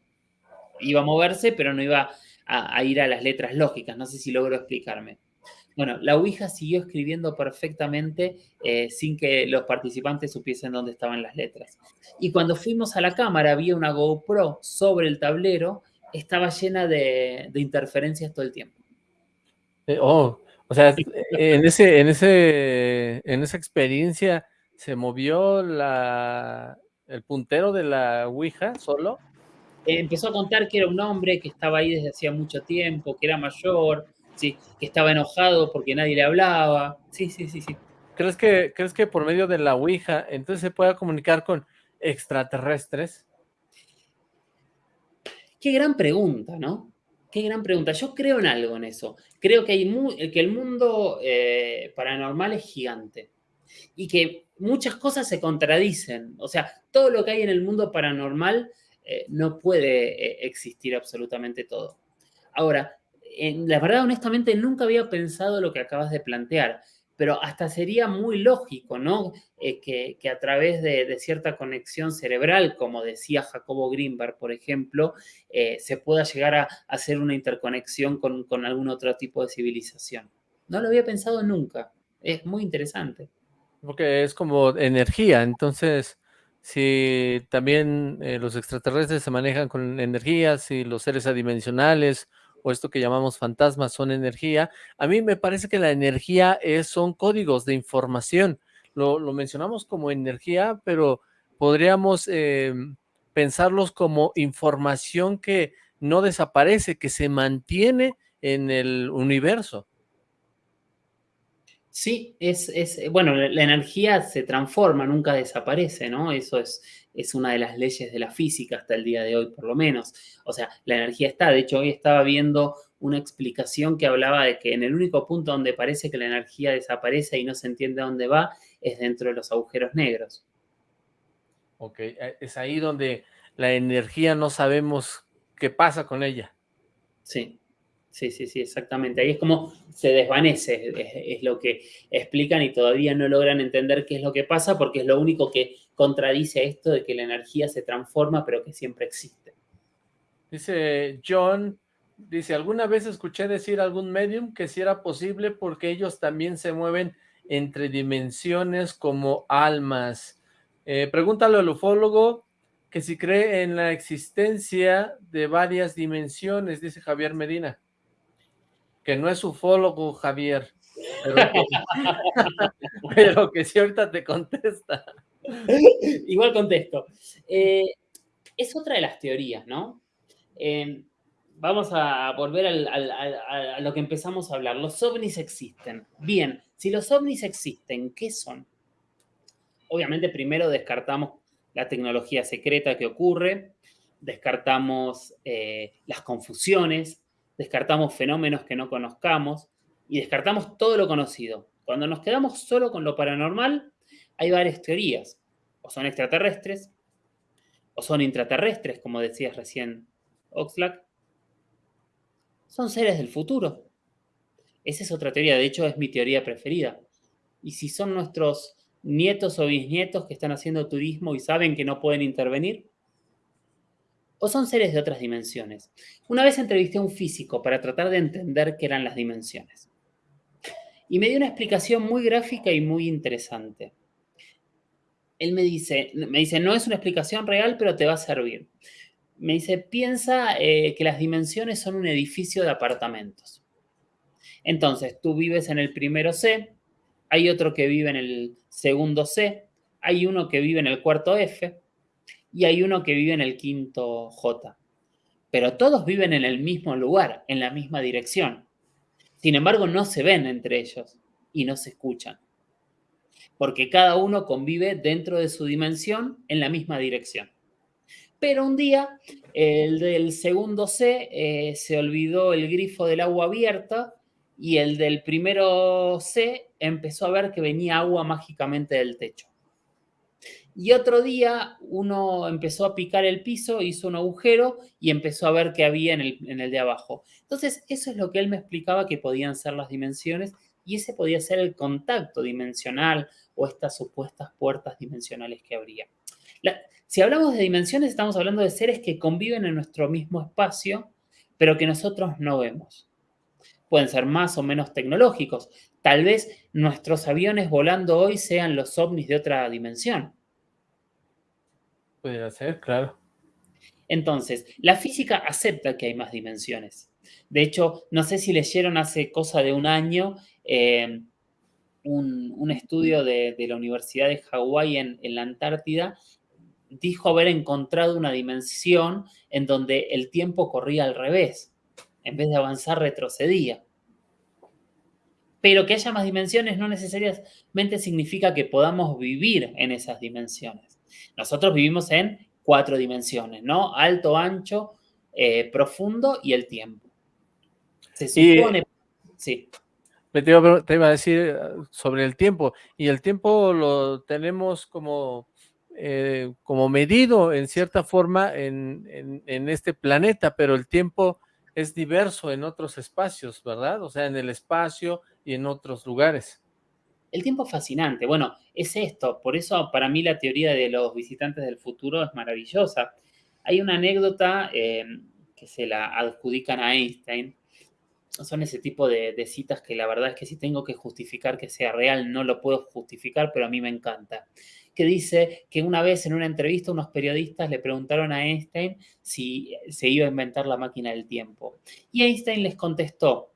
Iba a moverse, pero no iba a, a ir a las letras lógicas, no sé si logro explicarme. Bueno, la Ouija siguió escribiendo perfectamente eh, sin que los participantes supiesen dónde estaban las letras. Y cuando fuimos a la cámara, había una GoPro sobre el tablero, estaba llena de, interferencias todo el tiempo. Eh, oh, o sea, en, ese, en, ese, en esa experiencia se movió la, el puntero de la Ouija solo. empezó a contar que era un hombre que estaba ahí desde hacía mucho tiempo, que era mayor, sí, que estaba enojado porque nadie le hablaba. Sí, sí, sí, sí. ¿Crees que, ¿Crees que por medio de la Ouija entonces se pueda comunicar con extraterrestres? Qué gran pregunta, ¿no? Qué gran pregunta. Yo creo en algo en eso. Creo que, hay que el mundo eh, paranormal es gigante y que muchas cosas se contradicen. O sea, todo lo que hay en el mundo paranormal eh, no puede eh, existir absolutamente todo. Ahora, la verdad, honestamente, nunca había pensado lo que acabas de plantear, pero hasta sería muy lógico, ¿no? Eh, que, a través de, cierta conexión cerebral, como decía Jacobo Greenberg, por ejemplo, eh, se pueda llegar a, hacer una interconexión con, con, algún otro tipo de civilización. No lo había pensado nunca. Es muy interesante. Porque es como energía, entonces si también eh, los extraterrestres se manejan con energías y los seres adimensionales o esto que llamamos fantasmas son energía. A mí me parece que la energía es, son códigos de información. Lo, mencionamos como energía, pero podríamos eh, pensarlos como información que no desaparece, que se mantiene en el universo. Sí, es, es, bueno, la energía se transforma, nunca desaparece, ¿no? Eso es, es una de las leyes de la física hasta el día de hoy, por lo menos. O sea, la energía está. De hecho, hoy estaba viendo una explicación que hablaba de que en el único punto donde parece que la energía desaparece y no se entiende a dónde va es dentro de los agujeros negros. Ok, eh, es ahí donde la energía no sabemos qué pasa con ella. Sí, Sí, sí, sí, exactamente. Ahí es como se desvanece, es, lo que explican y todavía no logran entender qué es lo que pasa porque es lo único que contradice esto de que la energía se transforma pero que siempre existe. Dice John, dice, alguna vez escuché decir a algún medium que si era posible porque ellos también se mueven entre dimensiones como almas. Eh, al ufólogo que si cree en la existencia de varias dimensiones, dice Javier Medina que no es ufólogo, Javier, pero que, si ahorita te contesta. Igual contesto. Eh, es otra de las teorías, ¿no? Em, vamos a volver a lo que empezamos a hablar. Los ovnis existen. Bien, si los ovnis existen, ¿qué son? Obviamente primero descartamos la tecnología secreta que ocurre, descartamos eh, las confusiones, descartamos fenómenos que no conozcamos y descartamos todo lo conocido. Cuando nos quedamos solo con lo paranormal, hay varias teorías. O son extraterrestres, o son intraterrestres, como decías recién Oxlack. Son seres del futuro. Esa es otra teoría, de hecho es mi teoría preferida. Y si son nuestros nietos o bisnietos que están haciendo turismo y saben que no pueden intervenir, o son seres de otras dimensiones. Una vez entrevisté a un físico para tratar de entender qué eran las dimensiones. Y me dio una explicación muy gráfica y muy interesante. Él me dice, me dice, no es una explicación real, pero te va a servir. Me dice, piensa eh, que las dimensiones son un edificio de apartamentos. Entonces, tú vives en el primero C, hay otro que vive en el segundo C, hay uno que vive en el cuarto F, y hay uno que vive en el quinto J. Pero todos viven en el mismo lugar, en la misma dirección. Sin embargo, no se ven entre ellos y no se escuchan. Porque cada uno convive dentro de su dimensión en la misma dirección. Pero un día, el del segundo C eh, se olvidó el grifo del agua abierta y el del primero C empezó a ver que venía agua mágicamente del techo. Y otro día uno empezó a picar el piso, hizo un agujero y empezó a ver qué había en el, de abajo. Entonces, eso es lo que él me explicaba que podían ser las dimensiones y ese podía ser el contacto dimensional o estas supuestas puertas dimensionales que habría. si hablamos de dimensiones, estamos hablando de seres que conviven en nuestro mismo espacio, pero que nosotros no vemos. Pueden ser más o menos tecnológicos. Tal vez nuestros aviones volando hoy sean los ovnis de otra dimensión. Puede ser, claro. Entonces, la física acepta que hay más dimensiones. De hecho, no sé si leyeron hace cosa de un año eh, un, estudio de, la Universidad de Hawái en, en la Antártida, dijo haber encontrado una dimensión en donde el tiempo corría al revés. En vez de avanzar, retrocedía. Pero que haya más dimensiones no necesariamente significa que podamos vivir en esas dimensiones. Nosotros vivimos en cuatro dimensiones, ¿no? Alto, ancho, eh, profundo y el tiempo. Se supone... sí. Te iba, a decir eh, sobre el tiempo, y el tiempo lo tenemos como, eh, como medido en cierta forma en, en este planeta, pero el tiempo es diverso en otros espacios, ¿verdad? O sea, en el espacio y en otros lugares. El tiempo es fascinante. Bueno, es esto. Por eso para mí la teoría de los visitantes del futuro es maravillosa. Hay una anécdota em, que se la adjudican a Einstein. Son ese tipo de, citas que la verdad es que si tengo que justificar que sea real, no lo puedo justificar, pero a mí me encanta. Que dice que una vez en una entrevista unos periodistas le preguntaron a Einstein si se iba a inventar la máquina del tiempo. Y Einstein les contestó,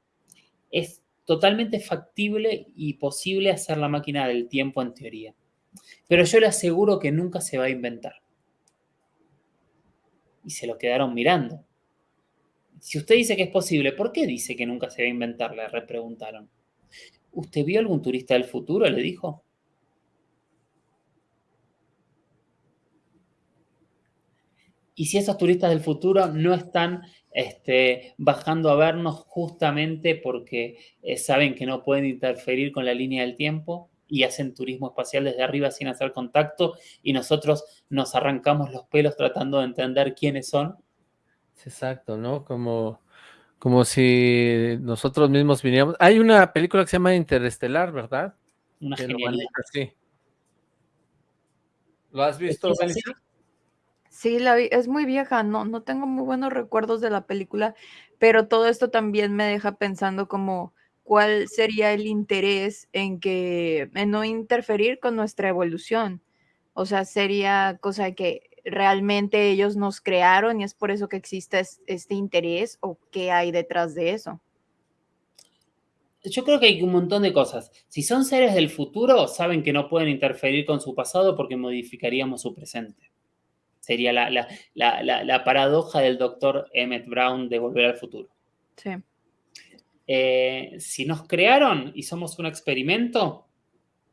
es totalmente factible y posible hacer la máquina del tiempo en teoría. Pero yo le aseguro que nunca se va a inventar. Y se lo quedaron mirando. Si usted dice que es posible, ¿por qué dice que nunca se va a inventar? Le repreguntaron. ¿Usted vio algún turista del futuro? Le dijo. Y si esos turistas del futuro no están este, bajando a vernos justamente porque eh, saben que no pueden interferir con la línea del tiempo y hacen turismo espacial desde arriba sin hacer contacto y nosotros nos arrancamos los pelos tratando de entender quiénes son. Exacto, ¿no? Como, como si nosotros mismos viniéramos. Hay una película que se llama Interestelar, ¿verdad? Una genialidad. Sí. ¿Lo has visto, Sí, la es muy vieja, no, no tengo muy buenos recuerdos de la película, pero todo esto también me deja pensando como cuál sería el interés en que, en no interferir con nuestra evolución. O sea, sería cosa que realmente ellos nos crearon y es por eso que existe este interés o qué hay detrás de eso. Yo creo que hay un montón de cosas. Si son seres del futuro, saben que no pueden interferir con su pasado porque modificaríamos su presente Sería la, paradoja del doctor Emmett Brown de Volver al Futuro. Sí. Eh, si nos crearon y somos un experimento,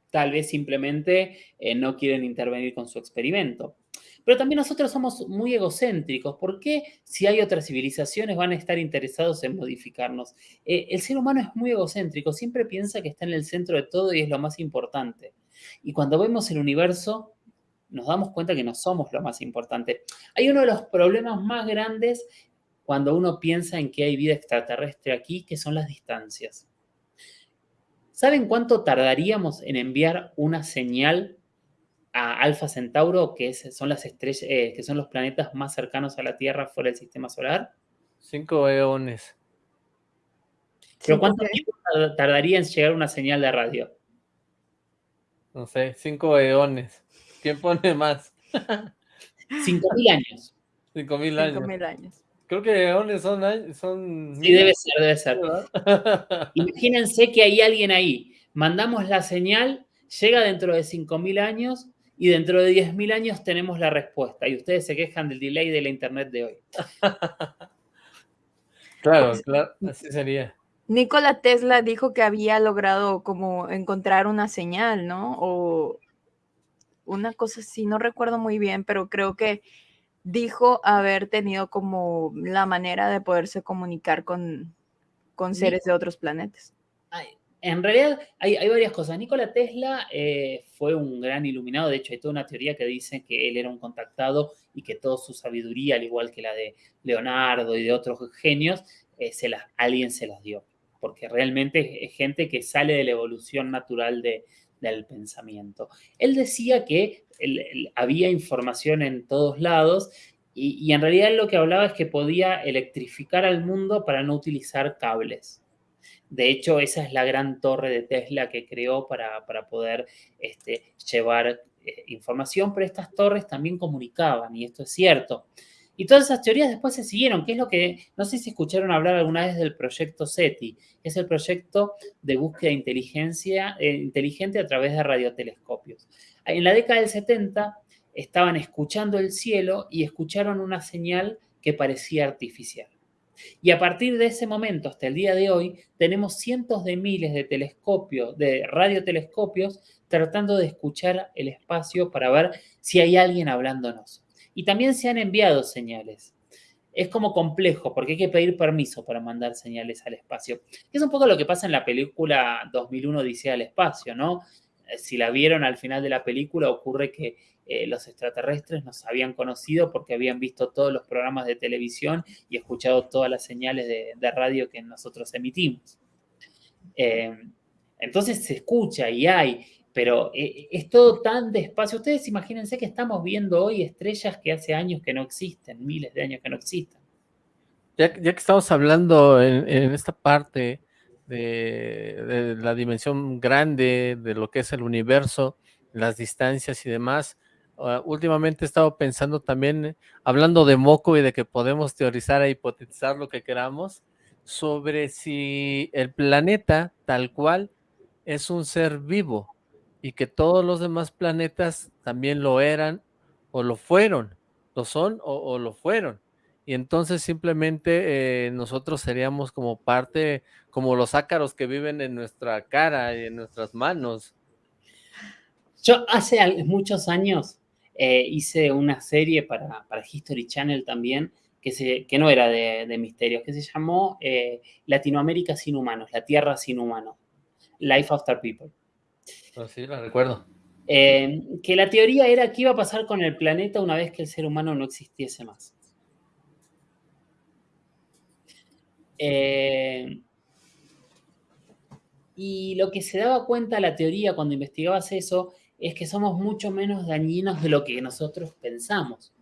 tal vez simplemente eh, no quieren intervenir con su experimento. Pero también nosotros somos muy egocéntricos. ¿Por qué si hay otras civilizaciones van a estar interesados en modificarnos? Eh, el ser humano es muy egocéntrico, siempre piensa que está en el centro de todo y es lo más importante. Y cuando vemos el universo, nos damos cuenta que no somos lo más importante. Hay uno de los problemas más grandes cuando uno piensa en que hay vida extraterrestre aquí, que son las distancias. ¿Saben cuánto tardaríamos en enviar una señal a Alfa Centauro, que son las estrellas, eh, que son los planetas más cercanos a la Tierra fuera del sistema solar? Cinco eones. ¿Pero cuánto tiempo tardaría en llegar una señal de radio? No sé, cinco eones. ¿Quién pone más? Cinco mil años. Cinco mil años. Cinco mil años. Creo que eones son... son sí, debe ser, debe ser. Imagínense que hay alguien ahí. Mandamos la señal, llega dentro de cinco mil años y dentro de diez mil años tenemos la respuesta. Y ustedes se quejan del delay de la internet de hoy. claro, claro, así sería. Nikola Tesla dijo que había logrado como encontrar una señal, ¿no? O una cosa así, no recuerdo muy bien, pero creo que dijo haber tenido como la manera de poderse comunicar con, con seres de otros planetas. En realidad hay, varias cosas. Nikola Tesla eh, fue un gran iluminado, de hecho hay toda una teoría que dice que él era un contactado y que toda su sabiduría, al igual que la de Leonardo y de otros genios, eh, se alguien se las dio, porque realmente es gente que sale de la evolución natural de, del pensamiento. Él decía que había información en todos lados y, en realidad lo que hablaba es que podía electrificar al mundo para no utilizar cables. De hecho, esa es la gran torre de Tesla que creó para, poder este, llevar eh, información, pero estas torres también comunicaban, y esto es cierto. Y todas esas teorías después se siguieron, que es lo que, no sé si escucharon hablar alguna vez del proyecto SETI, es el proyecto de búsqueda de inteligencia, eh, inteligente a través de radiotelescopios. En la década del 70 estaban escuchando el cielo y escucharon una señal que parecía artificial. Y a partir de ese momento hasta el día de hoy, tenemos cientos de miles de telescopios, de radiotelescopios, tratando de escuchar el espacio para ver si hay alguien hablándonos. Y también se han enviado señales. Es como complejo porque hay que pedir permiso para mandar señales al espacio. Es un poco lo que pasa en la película 2001 Odisea al espacio, ¿no? Si la vieron al final de la película, ocurre que eh, los extraterrestres nos habían conocido porque habían visto todos los programas de televisión y escuchado todas las señales de, radio que nosotros emitimos. Eh, entonces se escucha y hay, pero eh, es todo tan despacio. Ustedes imagínense que estamos viendo hoy estrellas que hace años que no existen, miles de años que no existen. Ya, que estamos hablando en, esta parte de, la dimensión grande de lo que es el universo, las distancias y demás, ah, últimamente he estado pensando también, hablando de moco y de que podemos teorizar e hipotetizar lo que queramos, sobre si el planeta tal cual es un ser vivo, y que todos los demás planetas también lo eran o lo fueron, lo son o, lo fueron. Y entonces simplemente eh, nosotros seríamos como parte, como los ácaros que viven en nuestra cara y en nuestras manos. Yo hace muchos años eh, hice una serie para, History Channel también, que, se, que no era de, misterios, que se llamó eh, Latinoamérica sin humanos, la Tierra sin humanos, Life After People. Oh, sí, la recuerdo. Eh, que la teoría era qué iba a pasar con el planeta una vez que el ser humano no existiese más. Eh, y lo que se daba cuenta la teoría cuando investigabas eso es que somos mucho menos dañinos de lo que nosotros pensamos.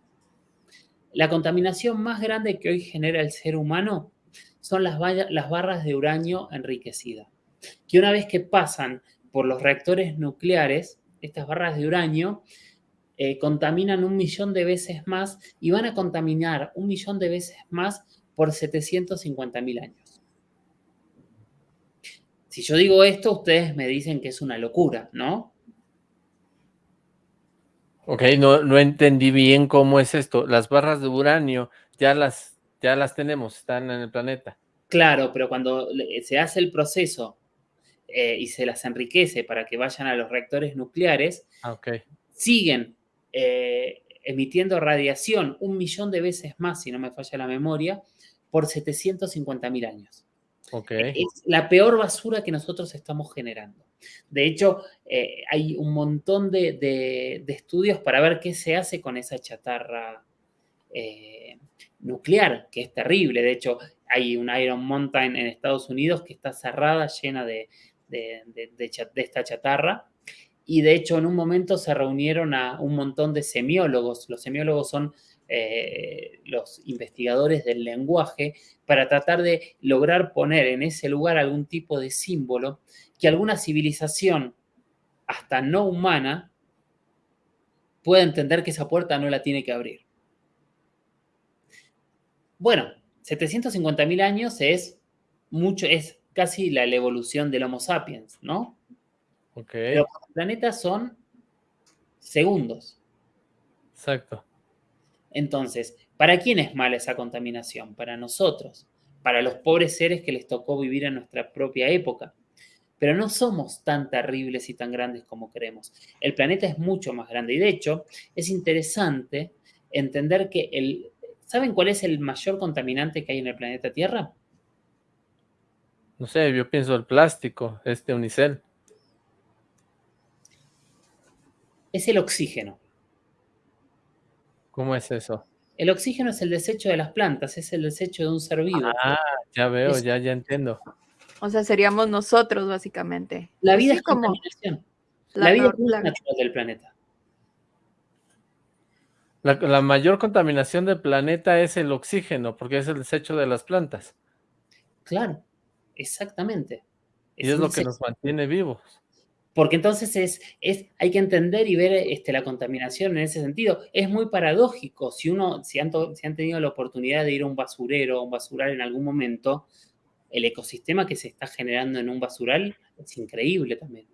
La contaminación más grande que hoy genera el ser humano son las, barras de uranio enriquecida, que una vez que pasan por los reactores nucleares, estas barras de uranio, eh, contaminan un millón de veces más y van a contaminar un millón de veces más por 750 mil años. Si yo digo esto, ustedes me dicen que es una locura, ¿no? Ok, no, no entendí bien cómo es esto. Las barras de uranio ya las, ya las tenemos, están en el planeta. Claro, pero cuando se hace el proceso eh, y se las enriquece para que vayan a los reactores nucleares, ah, siguen eh, emitiendo radiación un millón de veces más, si no me falla la memoria, por 750 mil años. Okay. Es la peor basura que nosotros estamos generando. De hecho, eh, hay un montón de, estudios para ver qué se hace con esa chatarra eh, nuclear, que es terrible. De hecho, hay un Iron Mountain en Estados Unidos que está cerrada, llena de, esta chatarra. Y de hecho, en un momento se reunieron a un montón de semiólogos. Los semiólogos son eh, los investigadores del lenguaje para tratar de lograr poner en ese lugar algún tipo de símbolo que alguna civilización, hasta no humana, pueda entender que esa puerta no la tiene que abrir. Bueno, 750.000 años es mucho, es casi la, evolución del Homo sapiens, ¿no? Ok. Pero los planetas son segundos. Exacto. Entonces, ¿para quién es mala esa contaminación? Para nosotros, para los pobres seres que les tocó vivir en nuestra propia época. Pero no somos tan terribles y tan grandes como creemos. El planeta es mucho más grande y de hecho es interesante entender que el... ¿Saben cuál es el mayor contaminante que hay en el planeta Tierra? No sé, yo pienso el plástico, este unicel. Es el oxígeno. ¿Cómo es eso? El oxígeno es el desecho de las plantas, es el desecho de un ser vivo. Ah, ya veo, ya, ya entiendo. O sea, seríamos nosotros, básicamente. La vida es como contaminación. La, vida es natural del planeta. La, mayor contaminación del planeta es el oxígeno, porque es el desecho de las plantas. Claro, exactamente. y es lo que nos mantiene vivos. Porque entonces es, es, hay que entender y ver este, la contaminación en ese sentido. Es muy paradójico. Si uno, si han, si han tenido la oportunidad de ir a un basurero o un basural en algún momento, el ecosistema que se está generando en un basural es increíble también.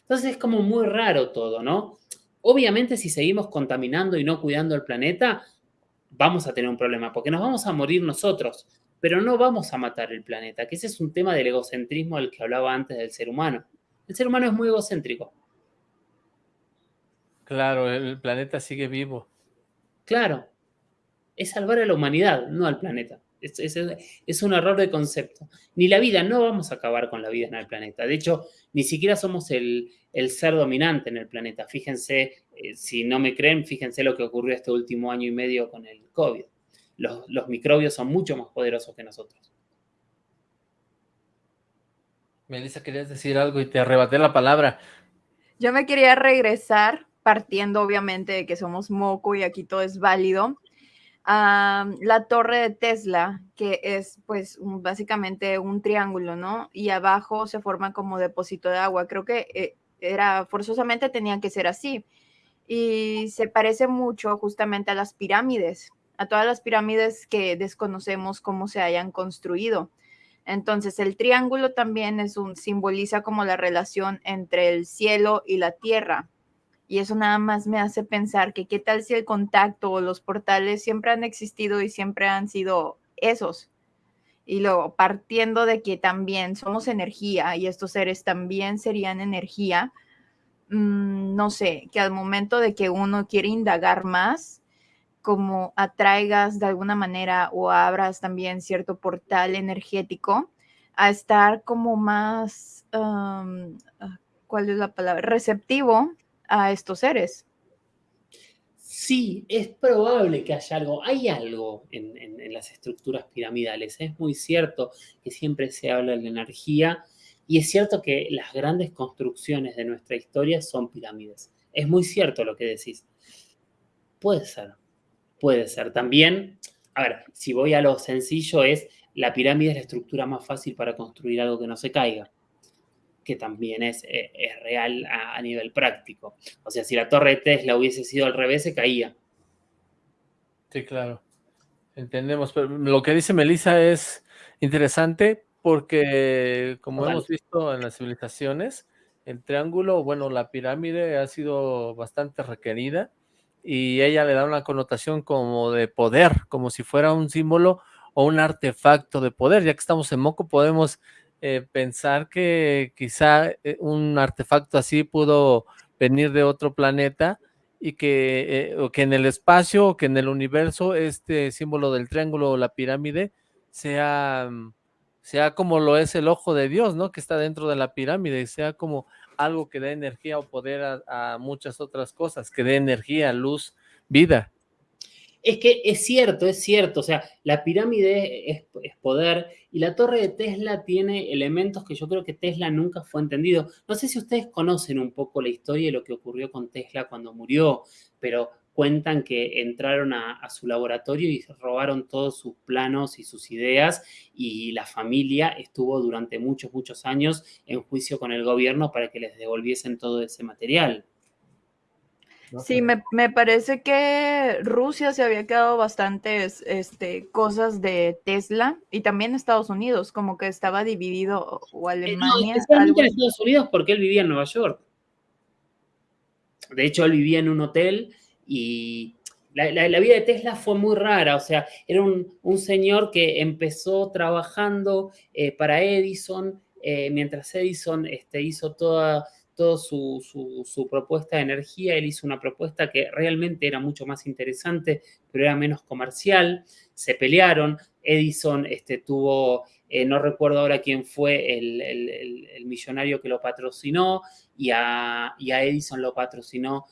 Entonces es como muy raro todo, ¿no? Obviamente si seguimos contaminando y no cuidando el planeta, vamos a tener un problema, porque nos vamos a morir nosotros, pero no vamos a matar el planeta, que ese es un tema del egocentrismo del que hablaba antes del ser humano. El ser humano es muy egocéntrico. Claro, el planeta sigue vivo. Claro. Es salvar a la humanidad, no al planeta. Es, un error de concepto. Ni la vida, no vamos a acabar con la vida en el planeta. De hecho, ni siquiera somos el, ser dominante en el planeta. Fíjense, eh, si no me creen, fíjense lo que ocurrió este último año y medio con el COVID. Los, los microbios son mucho más poderosos que nosotros. Melissa, querías decir algo y te arrebaté la palabra. Yo me quería regresar, partiendo obviamente de que somos moco y aquí todo es válido, a la torre de Tesla, que es pues básicamente un triángulo, ¿no? Y abajo se forma como depósito de agua. Creo que eh, era forzosamente tenía que ser así. Y se parece mucho justamente a las pirámides, a todas las pirámides que desconocemos cómo se hayan construido. Entonces, el triángulo también es un, simboliza como la relación entre el cielo y la tierra. Y eso nada más me hace pensar que qué tal si el contacto o los portales siempre han existido y siempre han sido esos. Y luego, partiendo de que también somos energía y estos seres también serían energía, mm, no sé, que al momento de que uno quiere indagar más, como atraigas de alguna manera o abras también cierto portal energético a estar como más, ah, ¿cuál es la palabra? Receptivo a estos seres. Sí, es probable que haya algo. Hay algo en, en, las estructuras piramidales. Es muy cierto que siempre se habla de la energía y es cierto que las grandes construcciones de nuestra historia son pirámides. Es muy cierto lo que decís. Puede ser, Puede ser. También, a ver, si voy a lo sencillo, es la pirámide es la estructura más fácil para construir algo que no se caiga, que también es, eh, real a, nivel práctico. O sea, si la torre de Tesla hubiese sido al revés, se caía. Sí, claro. Entendemos, pero lo que dice Melissa es interesante porque, como hemos visto en las civilizaciones, el triángulo, bueno, la pirámide ha sido bastante requerida y ella le da una connotación como de poder, como si fuera un símbolo o un artefacto de poder. Ya que estamos en Moco, podemos eh, pensar que quizá eh, un artefacto así pudo venir de otro planeta y que, eh, que en el espacio o que en el universo este símbolo del triángulo o la pirámide sea, mm, sea como lo es el ojo de Dios, ¿no? Que está dentro de la pirámide, sea como algo que dé energía o poder a, muchas otras cosas, que dé energía, luz, vida. Es que es cierto, es cierto, o sea, la pirámide es, poder y la torre de Tesla tiene elementos que yo creo que Tesla nunca fue entendido. No sé si ustedes conocen un poco la historia de lo que ocurrió con Tesla cuando murió, pero cuentan que entraron a, su laboratorio y robaron todos sus planos y sus ideas y la familia estuvo durante muchos, muchos años en juicio con el gobierno para que les devolviesen todo ese material. Sí, me, parece que Rusia se había quedado bastantes este, cosas de Tesla y también Estados Unidos, como que estaba dividido o eh, Alemania. en Estados Unidos porque él vivía en Nueva York. De hecho, él vivía en un hotel y la, vida de Tesla fue muy rara, o sea, era un, señor que empezó trabajando eh, para Edison, eh, mientras Edison este, hizo toda, su, su, propuesta de energía, él hizo una propuesta que realmente era mucho más interesante, pero era menos comercial, se pelearon, Edison este, tuvo eh, no recuerdo ahora quién fue el, millonario que lo patrocinó, y a, Edison lo patrocinó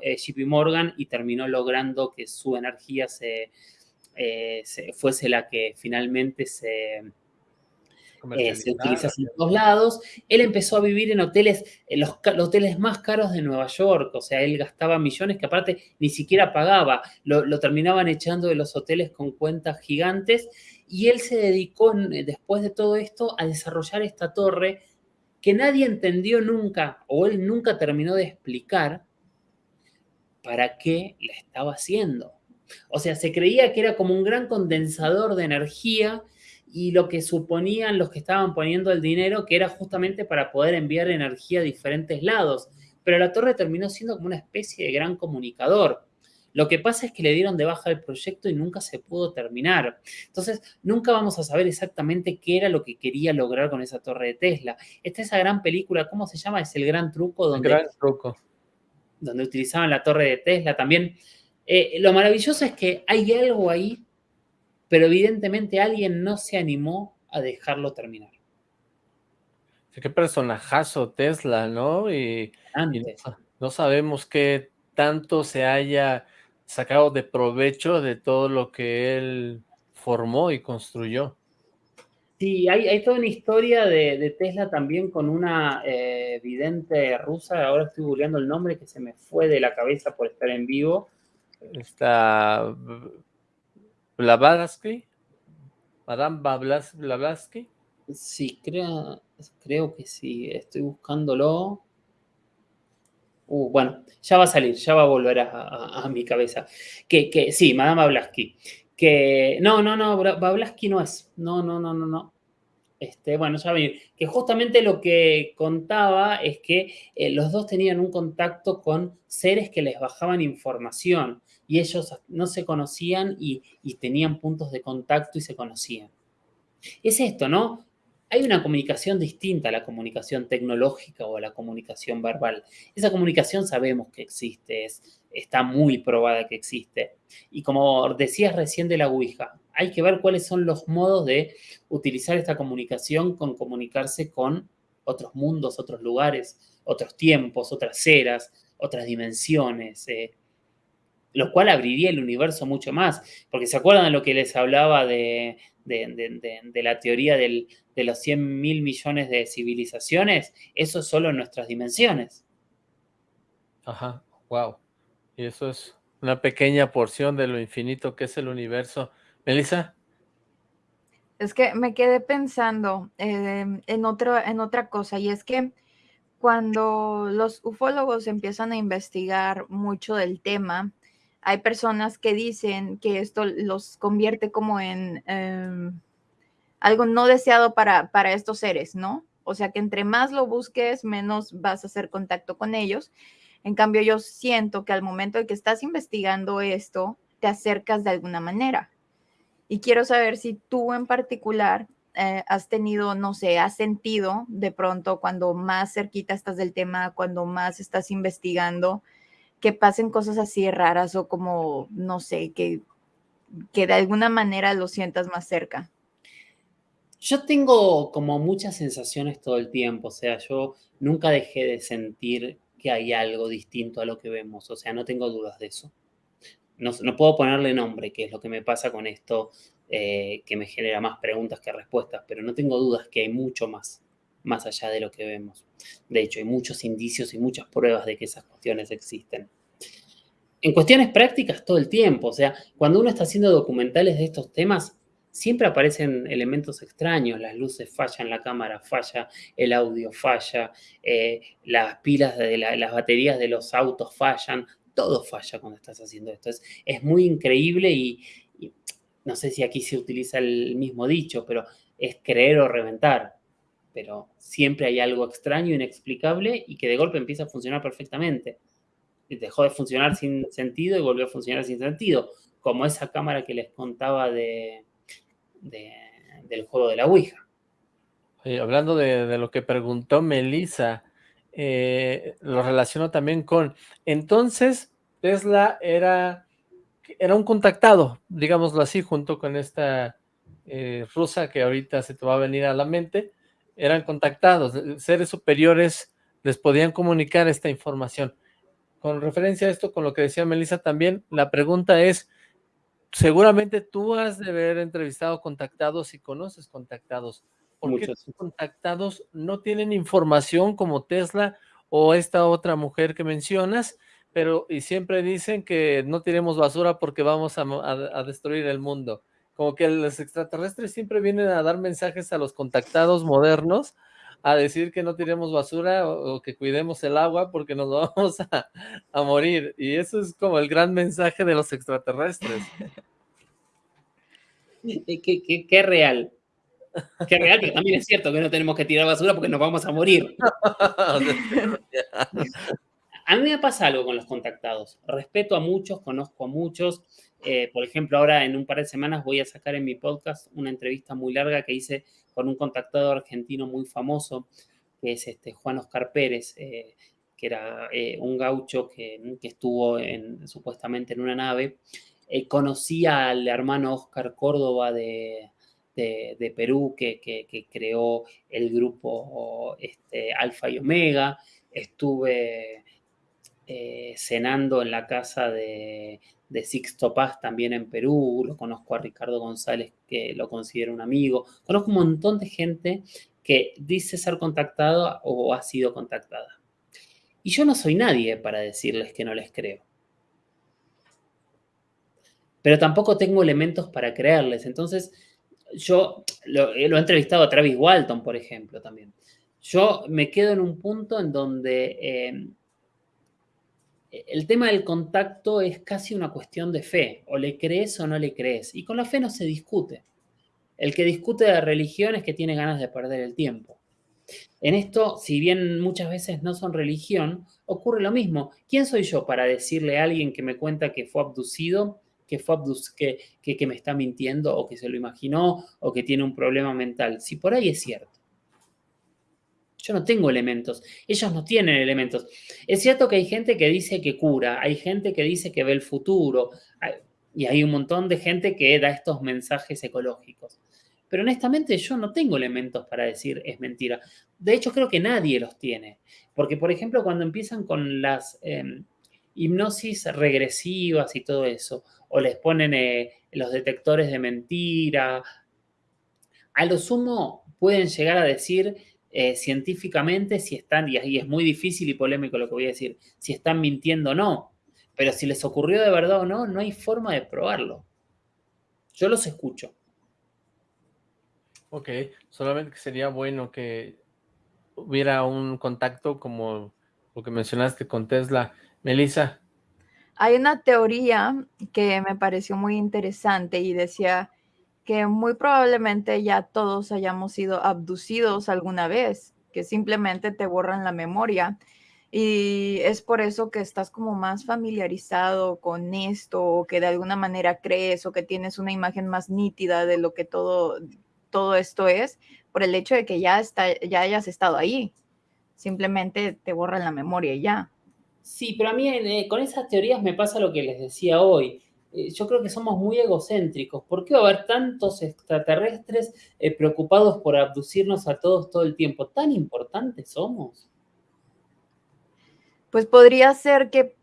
eh, JP, Morgan y terminó logrando que su energía se, eh, fuese la que finalmente se, se utilizase en todos lados. Él empezó a vivir en hoteles, en los, hoteles más caros de Nueva York, o sea, él gastaba millones que aparte ni siquiera pagaba, lo, lo terminaban echando de los hoteles con cuentas gigantes y él se dedicó, eh, después de todo esto, a desarrollar esta torre que nadie entendió nunca, o él nunca terminó de explicar para qué la estaba haciendo. O sea, se creía que era como un gran condensador de energía y lo que suponían los que estaban poniendo el dinero que era justamente para poder enviar energía a diferentes lados. Pero la torre terminó siendo como una especie de gran comunicador. Lo que pasa es que le dieron de baja el proyecto y nunca se pudo terminar. Entonces, nunca vamos a saber exactamente qué era lo que quería lograr con esa torre de Tesla. Está esa gran película, ¿cómo se llama? Es el gran truco donde, gran truco. donde utilizaban la torre de Tesla también. Eh, lo maravilloso es que hay algo ahí, pero evidentemente alguien no se animó a dejarlo terminar. Qué personajazo Tesla, ¿no? y no sabemos qué tanto se haya sacado de provecho de todo lo que él formó y construyó. Sí, hay, toda una historia de, Tesla también con una eh, vidente rusa, ahora estoy googleando el nombre que se me fue de la cabeza por estar en vivo. Está Blavatsky, Madame Blavatsky. Sí, creo, creo que sí, estoy buscándolo. Bueno, ya va a salir, ya va a volver a, mi cabeza. Que, que, sí, Madame Bablaski. Que no, no, no, Bablaski no es. No, no, no, no, no. Este, bueno, ya venir. Que justamente lo que contaba es que eh, los dos tenían un contacto con seres que les bajaban información y ellos no se conocían y tenían puntos de contacto y se conocían. Es esto, ¿no? Hay una comunicación distinta a la comunicación tecnológica o a la comunicación verbal. Esa comunicación sabemos que existe, está muy probada que existe. Y como decías recién de la Ouija, hay que ver cuáles son los modos de utilizar esta comunicación con comunicarse con otros mundos, otros lugares, otros tiempos, otras eras, otras dimensiones, eh, lo cual abriría el universo mucho más. Porque se acuerdan de lo que les hablaba de, de, la teoría de los 100 mil millones de civilizaciones, eso es solo en nuestras dimensiones. Ajá, wow. Y eso es una pequeña porción de lo infinito que es el universo. Melissa. Es que me quedé pensando em, en, otro, en otra cosa, y es que cuando los ufólogos empiezan a investigar mucho del tema, hay personas que dicen que esto los convierte como en em, algo no deseado para, para estos seres, ¿no? O sea que entre más lo busques, menos vas a hacer contacto con ellos. En cambio, yo siento que al momento de que estás investigando esto, te acercas de alguna manera. Y quiero saber si tú en particular eh, has tenido, no sé, has sentido de pronto cuando más cerquita estás del tema, cuando más estás investigando, que pasen cosas así raras o como, no sé, que, que de alguna manera lo sientas más cerca. Yo tengo como muchas sensaciones todo el tiempo, o sea, yo nunca dejé de sentir que hay algo distinto a lo que vemos, o sea, no tengo dudas de eso. No, no puedo ponerle nombre, que es lo que me pasa con esto, eh, que me genera más preguntas que respuestas, pero no tengo dudas que hay mucho más, más allá de lo que vemos. De hecho, hay muchos indicios y muchas pruebas de que esas cuestiones existen. En cuestiones prácticas todo el tiempo, o sea, cuando uno está haciendo documentales de estos temas, siempre aparecen elementos extraños, las luces fallan, la cámara falla, el audio falla, eh, las pilas de las baterías de los autos fallan, todo falla cuando estás haciendo esto. Es, es muy increíble y, no sé si aquí se utiliza el mismo dicho, pero es creer o reventar. Pero siempre hay algo extraño, inexplicable y que de golpe empieza a funcionar perfectamente. Dejó de funcionar sin sentido y volvió a funcionar sin sentido, como esa cámara que les contaba de, del juego de la Ouija. hablando de, lo que preguntó Melissa, eh, lo relaciono también con, entonces Tesla era, era un contactado, digámoslo así, junto con esta eh, rusa que ahorita se te va a venir a la mente, eran contactados, seres superiores les podían comunicar esta información. Con referencia a esto, con lo que decía Melissa también, la pregunta es, seguramente tú has de haber entrevistado contactados y conoces contactados. ¿Por qué los contactados no tienen información como Tesla o esta otra mujer que mencionas? Pero y siempre dicen que no tiremos basura porque vamos a, destruir el mundo. Como que los extraterrestres siempre vienen a dar mensajes a los contactados modernos a decir que no tiremos basura o, que cuidemos el agua porque nos vamos a, a, morir. Y eso es como el gran mensaje de los extraterrestres. ¿Qué, qué, real? Qué real, que también es cierto que no tenemos que tirar basura porque nos vamos a morir. a mí me pasa algo con los contactados. Respeto a muchos, conozco a muchos. Eh, por ejemplo, ahora en un par de semanas voy a sacar en mi podcast una entrevista muy larga que hice con un contactado argentino muy famoso, que es este Juan Oscar Pérez, eh, que era eh, un gaucho que, estuvo en, supuestamente en una nave. conocí al hermano Oscar Córdoba de, Perú, que, creó el grupo este, Alfa y Omega. Estuve cenando en la casa de, Sixto Paz también en Perú, lo conozco a Ricardo González que lo considero un amigo, conozco un montón de gente que dice ser contactada o ha sido contactada. Y yo no soy nadie para decirles que no les creo. Pero tampoco tengo elementos para creerles. Entonces, yo lo, he entrevistado a Travis Walton, por ejemplo, también. Yo me quedo en un punto en donde eh, el tema del contacto es casi una cuestión de fe, o le crees o no le crees, y con la fe no se discute. El que discute de religión es que tiene ganas de perder el tiempo. En esto, si bien muchas veces no son religión, ocurre lo mismo. ¿Quién soy yo para decirle a alguien que me cuenta que fue abducido, que, fue que, que me está mintiendo, o que se lo imaginó, o que tiene un problema mental? Si por ahí es cierto. Yo no tengo elementos, ellos no tienen elementos. Es cierto que hay gente que dice que cura, hay gente que dice que ve el futuro, y hay un montón de gente que da estos mensajes ecológicos. Pero honestamente yo no tengo elementos para decir es mentira. De hecho creo que nadie los tiene. Porque, por ejemplo, cuando empiezan con las em, hipnosis regresivas y todo eso, o les ponen eh, los detectores de mentira, a lo sumo pueden llegar a decir eh, científicamente si están, y ahí es muy difícil y polémico lo que voy a decir, si están mintiendo o no. Pero si les ocurrió de verdad o no, no hay forma de probarlo. Yo los escucho. Ok, solamente que sería bueno que hubiera un contacto como lo que mencionaste con Tesla. Melissa. Hay una teoría que me pareció muy interesante y decía que muy probablemente ya todos hayamos sido abducidos alguna vez, que simplemente te borran la memoria. Y es por eso que estás como más familiarizado con esto, o que de alguna manera crees, o que tienes una imagen más nítida de lo que todo, todo esto es, por el hecho de que ya, está, ya hayas estado ahí. Simplemente te borran la memoria y ya. Sí, pero a mí eh, con esas teorías me pasa lo que les decía hoy. Eh, yo creo que somos muy egocéntricos. ¿Por qué va a haber tantos extraterrestres eh, preocupados por abducirnos a todos todo el tiempo? ¿Tan importantes somos? Pues podría ser que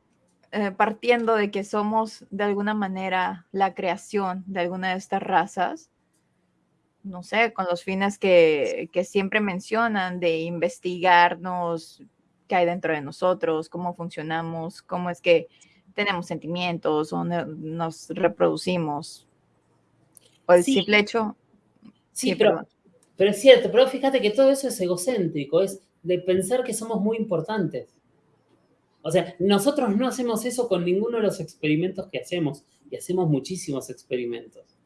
partiendo de que somos de alguna manera la creación de alguna de estas razas, no sé, con los fines que, que siempre mencionan de investigarnos qué hay dentro de nosotros, cómo funcionamos, cómo es que tenemos sentimientos o nos reproducimos. O el simple hecho. Sí, pero, pero es cierto, pero fíjate que todo eso es egocéntrico, es de pensar que somos muy importantes. O sea, nosotros no hacemos eso con ninguno de los experimentos que hacemos y hacemos muchísimos experimentos.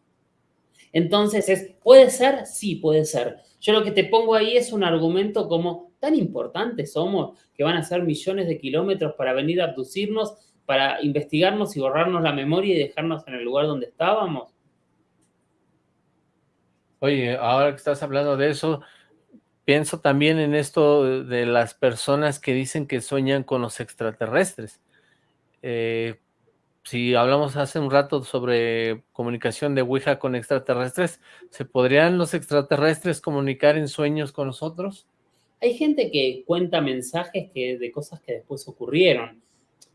Entonces, es, ¿puede ser? Sí, puede ser. Yo lo que te pongo ahí es un argumento como, tan importantes somos que van a hacer millones de kilómetros para venir a abducirnos, para investigarnos y borrarnos la memoria y dejarnos en el lugar donde estábamos. Oye, ahora que estás hablando de eso, pienso también en esto de las personas que dicen que sueñan con los extraterrestres. Eh, si hablamos hace un rato sobre comunicación de Ouija con extraterrestres, ¿se podrían los extraterrestres comunicar en sueños con nosotros? Hay gente que cuenta mensajes que, de cosas que después ocurrieron,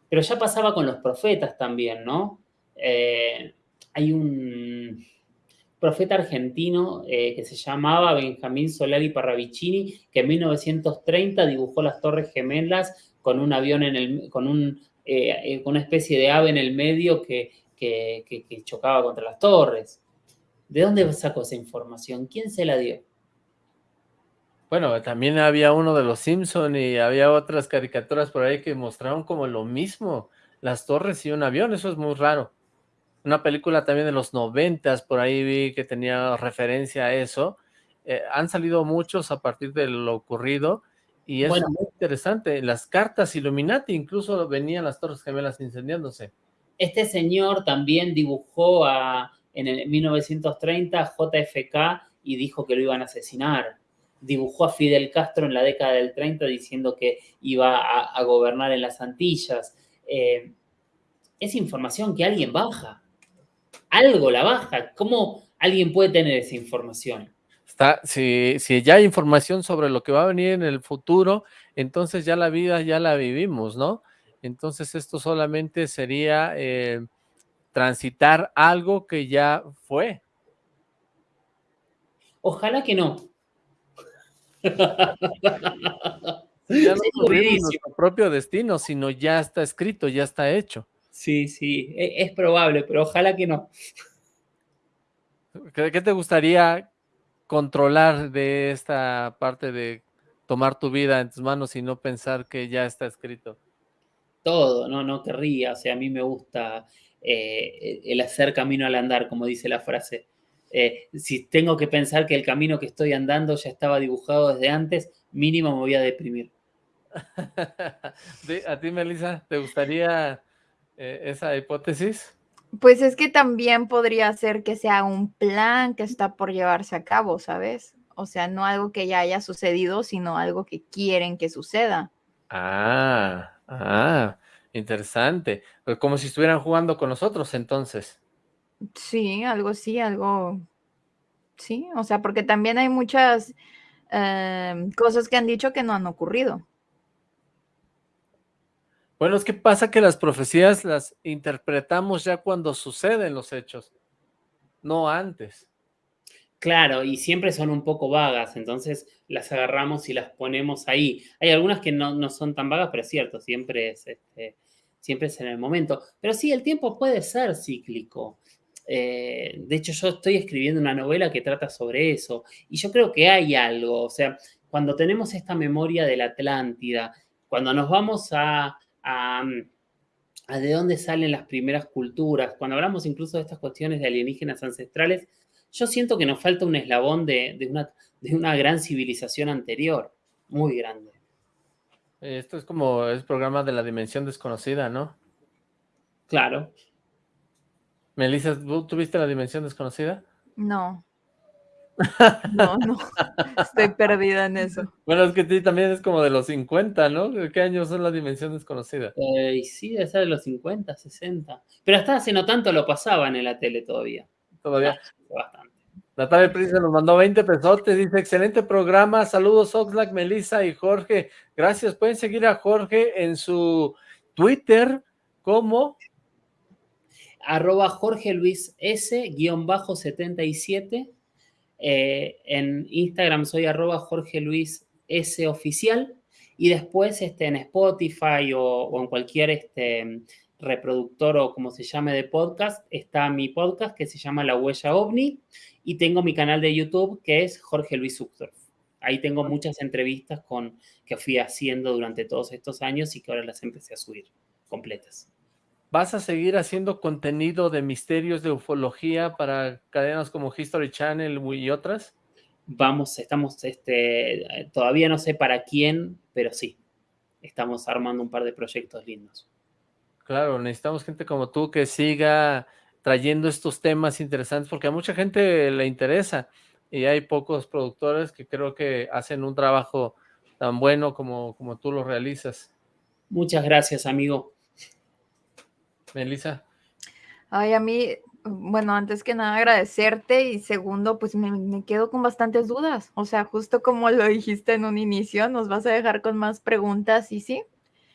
pero ya pasaba con los profetas también, ¿no? Eh, hay un profeta argentino eh, que se llamaba Benjamín Solari Parravicini, que en 1930 dibujó las Torres Gemelas con un avión en el, con eh, una especie de ave en el medio que, chocaba contra las torres. ¿De dónde sacó esa información? ¿Quién se la dio? Bueno, también había uno de los Simpson y había otras caricaturas por ahí que mostraron como lo mismo, las torres y un avión, eso es muy raro. Una película también de los noventas, por ahí vi que tenía referencia a eso. Eh, han salido muchos a partir de lo ocurrido y es muy interesante. Las cartas Illuminati incluso venían las Torres Gemelas incendiándose. Este señor también dibujó a, en el 1930 JFK y dijo que lo iban a asesinar. Dibujó a Fidel Castro en la década del 30 diciendo que iba a, gobernar en las Antillas. Eh, es información que alguien baja. Algo la baja. ¿Cómo alguien puede tener esa información? si, si ya hay información sobre lo que va a venir en el futuro, entonces ya la vida ya la vivimos, ¿no? Entonces esto solamente sería eh, transitar algo que ya fue. Ojalá que no. Ya no nuestro propio destino, sino ya está escrito, ya está hecho. Sí, sí, e, es, probable, pero ojalá que no. ¿Qué te gustaría controlar de esta parte de tomar tu vida en tus manos y no pensar que ya está escrito? Todo, no, no querría, o sea, a mí me gusta eh, el hacer camino al andar, como dice la frase. Eh, si tengo que pensar que el camino que estoy andando ya estaba dibujado desde antes, mínimo me voy a deprimir. ¿A ti, Melissa, te gustaría eh, esa hipótesis? Pues es que también podría ser que sea un plan que está por llevarse a cabo, ¿sabes? O sea, no algo que ya haya sucedido, sino algo que quieren que suceda. Ah, ah, interesante. Pues como si estuvieran jugando con nosotros, entonces. Sí, algo sí, algo... Sí, o sea, porque también hay muchas em, cosas que han dicho que no han ocurrido. Bueno, es que pasa que las profecías las interpretamos ya cuando suceden los hechos, no antes. Claro, y siempre son un poco vagas, entonces las agarramos y las ponemos ahí. Hay algunas que no, son tan vagas, pero es cierto, siempre es, este, siempre es en el momento. Pero sí, el tiempo puede ser cíclico. Eh, de hecho, yo estoy escribiendo una novela que trata sobre eso, y yo creo que hay algo, o sea, cuando tenemos esta memoria de la Atlántida, cuando nos vamos a, a, de dónde salen las primeras culturas. Cuando hablamos incluso de estas cuestiones de alienígenas ancestrales, yo siento que nos falta un eslabón de, una, de una gran civilización anterior, muy grande. Esto es como el programa de la dimensión desconocida, ¿no? Claro. Melissa, ¿tú viste la dimensión desconocida? No. No, no. Estoy perdida en eso. Bueno, es que ti también es como de los 50, ¿no? ¿De qué años son la dimensión desconocida? Eh, sí, debe ser de los 50, 60. Pero hasta hace no tanto lo pasaban en la tele todavía. Todavía. bastante. Natalia Prince nos mandó 20 pesotes, dice, excelente programa, saludos Oxlack, Melissa y Jorge, gracias, pueden seguir a Jorge en su Twitter, como arroba Jorge Luis S, guion bajo 77. Eh, en Instagram soy arroba Jorge Luis S oficial. Y después este, en Spotify o, en cualquier este, reproductor o como se llame de podcast, está mi podcast que se llama La Huella OVNI. Y tengo mi canal de YouTube que es Jorge Luis Uxdorf. Ahí tengo muchas entrevistas con, que fui haciendo durante todos estos años y que ahora las empecé a subir completas. ¿Vas a seguir haciendo contenido de misterios de ufología para cadenas como History Channel y otras? Vamos, estamos, este, todavía no sé para quién, pero sí, estamos armando un par de proyectos lindos. Claro, necesitamos gente como tú que siga trayendo estos temas interesantes, porque a mucha gente le interesa, y hay pocos productores que creo que hacen un trabajo tan bueno como, como tú lo realizas. Muchas gracias, amigo. Melissa. Ay, a mí, bueno, antes que nada agradecerte y segundo, pues me, quedo con bastantes dudas. O sea, justo como lo dijiste en un inicio, nos vas a dejar con más preguntas y sí.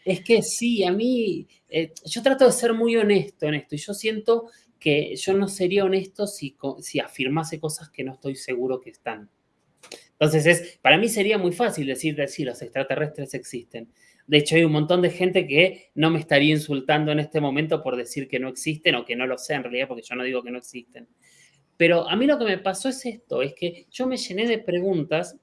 Es que sí, a mí, eh, yo trato de ser muy honesto en esto y yo siento que yo no sería honesto si, si afirmase cosas que no estoy seguro que están. Entonces, es, para mí sería muy fácil decir, decir, los extraterrestres existen. De hecho, hay un montón de gente que no me estaría insultando en este momento por decir que no existen o que no lo sé en realidad, porque yo no digo que no existen. Pero a mí lo que me pasó es esto, es que yo me llené de preguntas,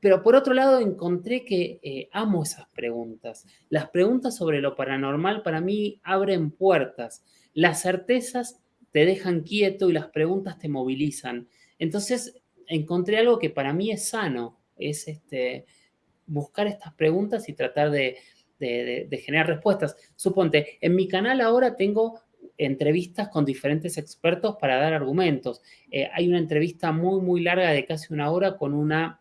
pero por otro lado encontré que eh, amo esas preguntas. Las preguntas sobre lo paranormal para mí abren puertas. Las certezas te dejan quieto y las preguntas te movilizan. Entonces encontré algo que para mí es sano, es este, buscar estas preguntas y tratar de, generar respuestas. Suponte, en mi canal ahora tengo entrevistas con diferentes expertos para dar argumentos. Eh, hay una entrevista muy, muy larga de casi una hora con una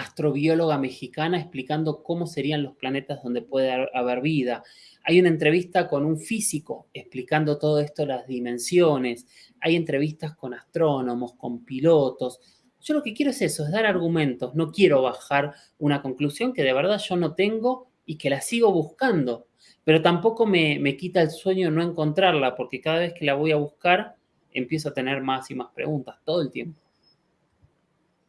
astrobióloga mexicana explicando cómo serían los planetas donde puede haber vida. Hay una entrevista con un físico explicando todo esto, las dimensiones. Hay entrevistas con astrónomos, con pilotos. Yo lo que quiero es eso, es dar argumentos. No quiero bajar una conclusión que de verdad yo no tengo y que la sigo buscando. Pero tampoco me, me quita el sueño no encontrarla, porque cada vez que la voy a buscar, empiezo a tener más y más preguntas todo el tiempo.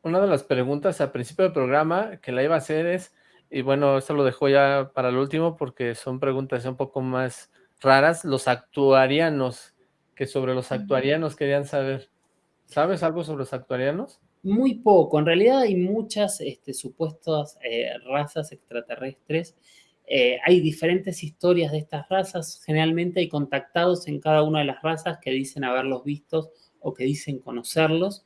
Una de las preguntas al principio del programa que la iba a hacer es, y bueno, esto lo dejo ya para el último porque son preguntas un poco más raras, los actuarianos, que sobre los actuarianos querían saber. ¿Sabes algo sobre los actuarianos? Muy poco, en realidad hay muchas este, supuestas eh, razas extraterrestres, eh, hay diferentes historias de estas razas, generalmente hay contactados en cada una de las razas que dicen haberlos vistos o que dicen conocerlos.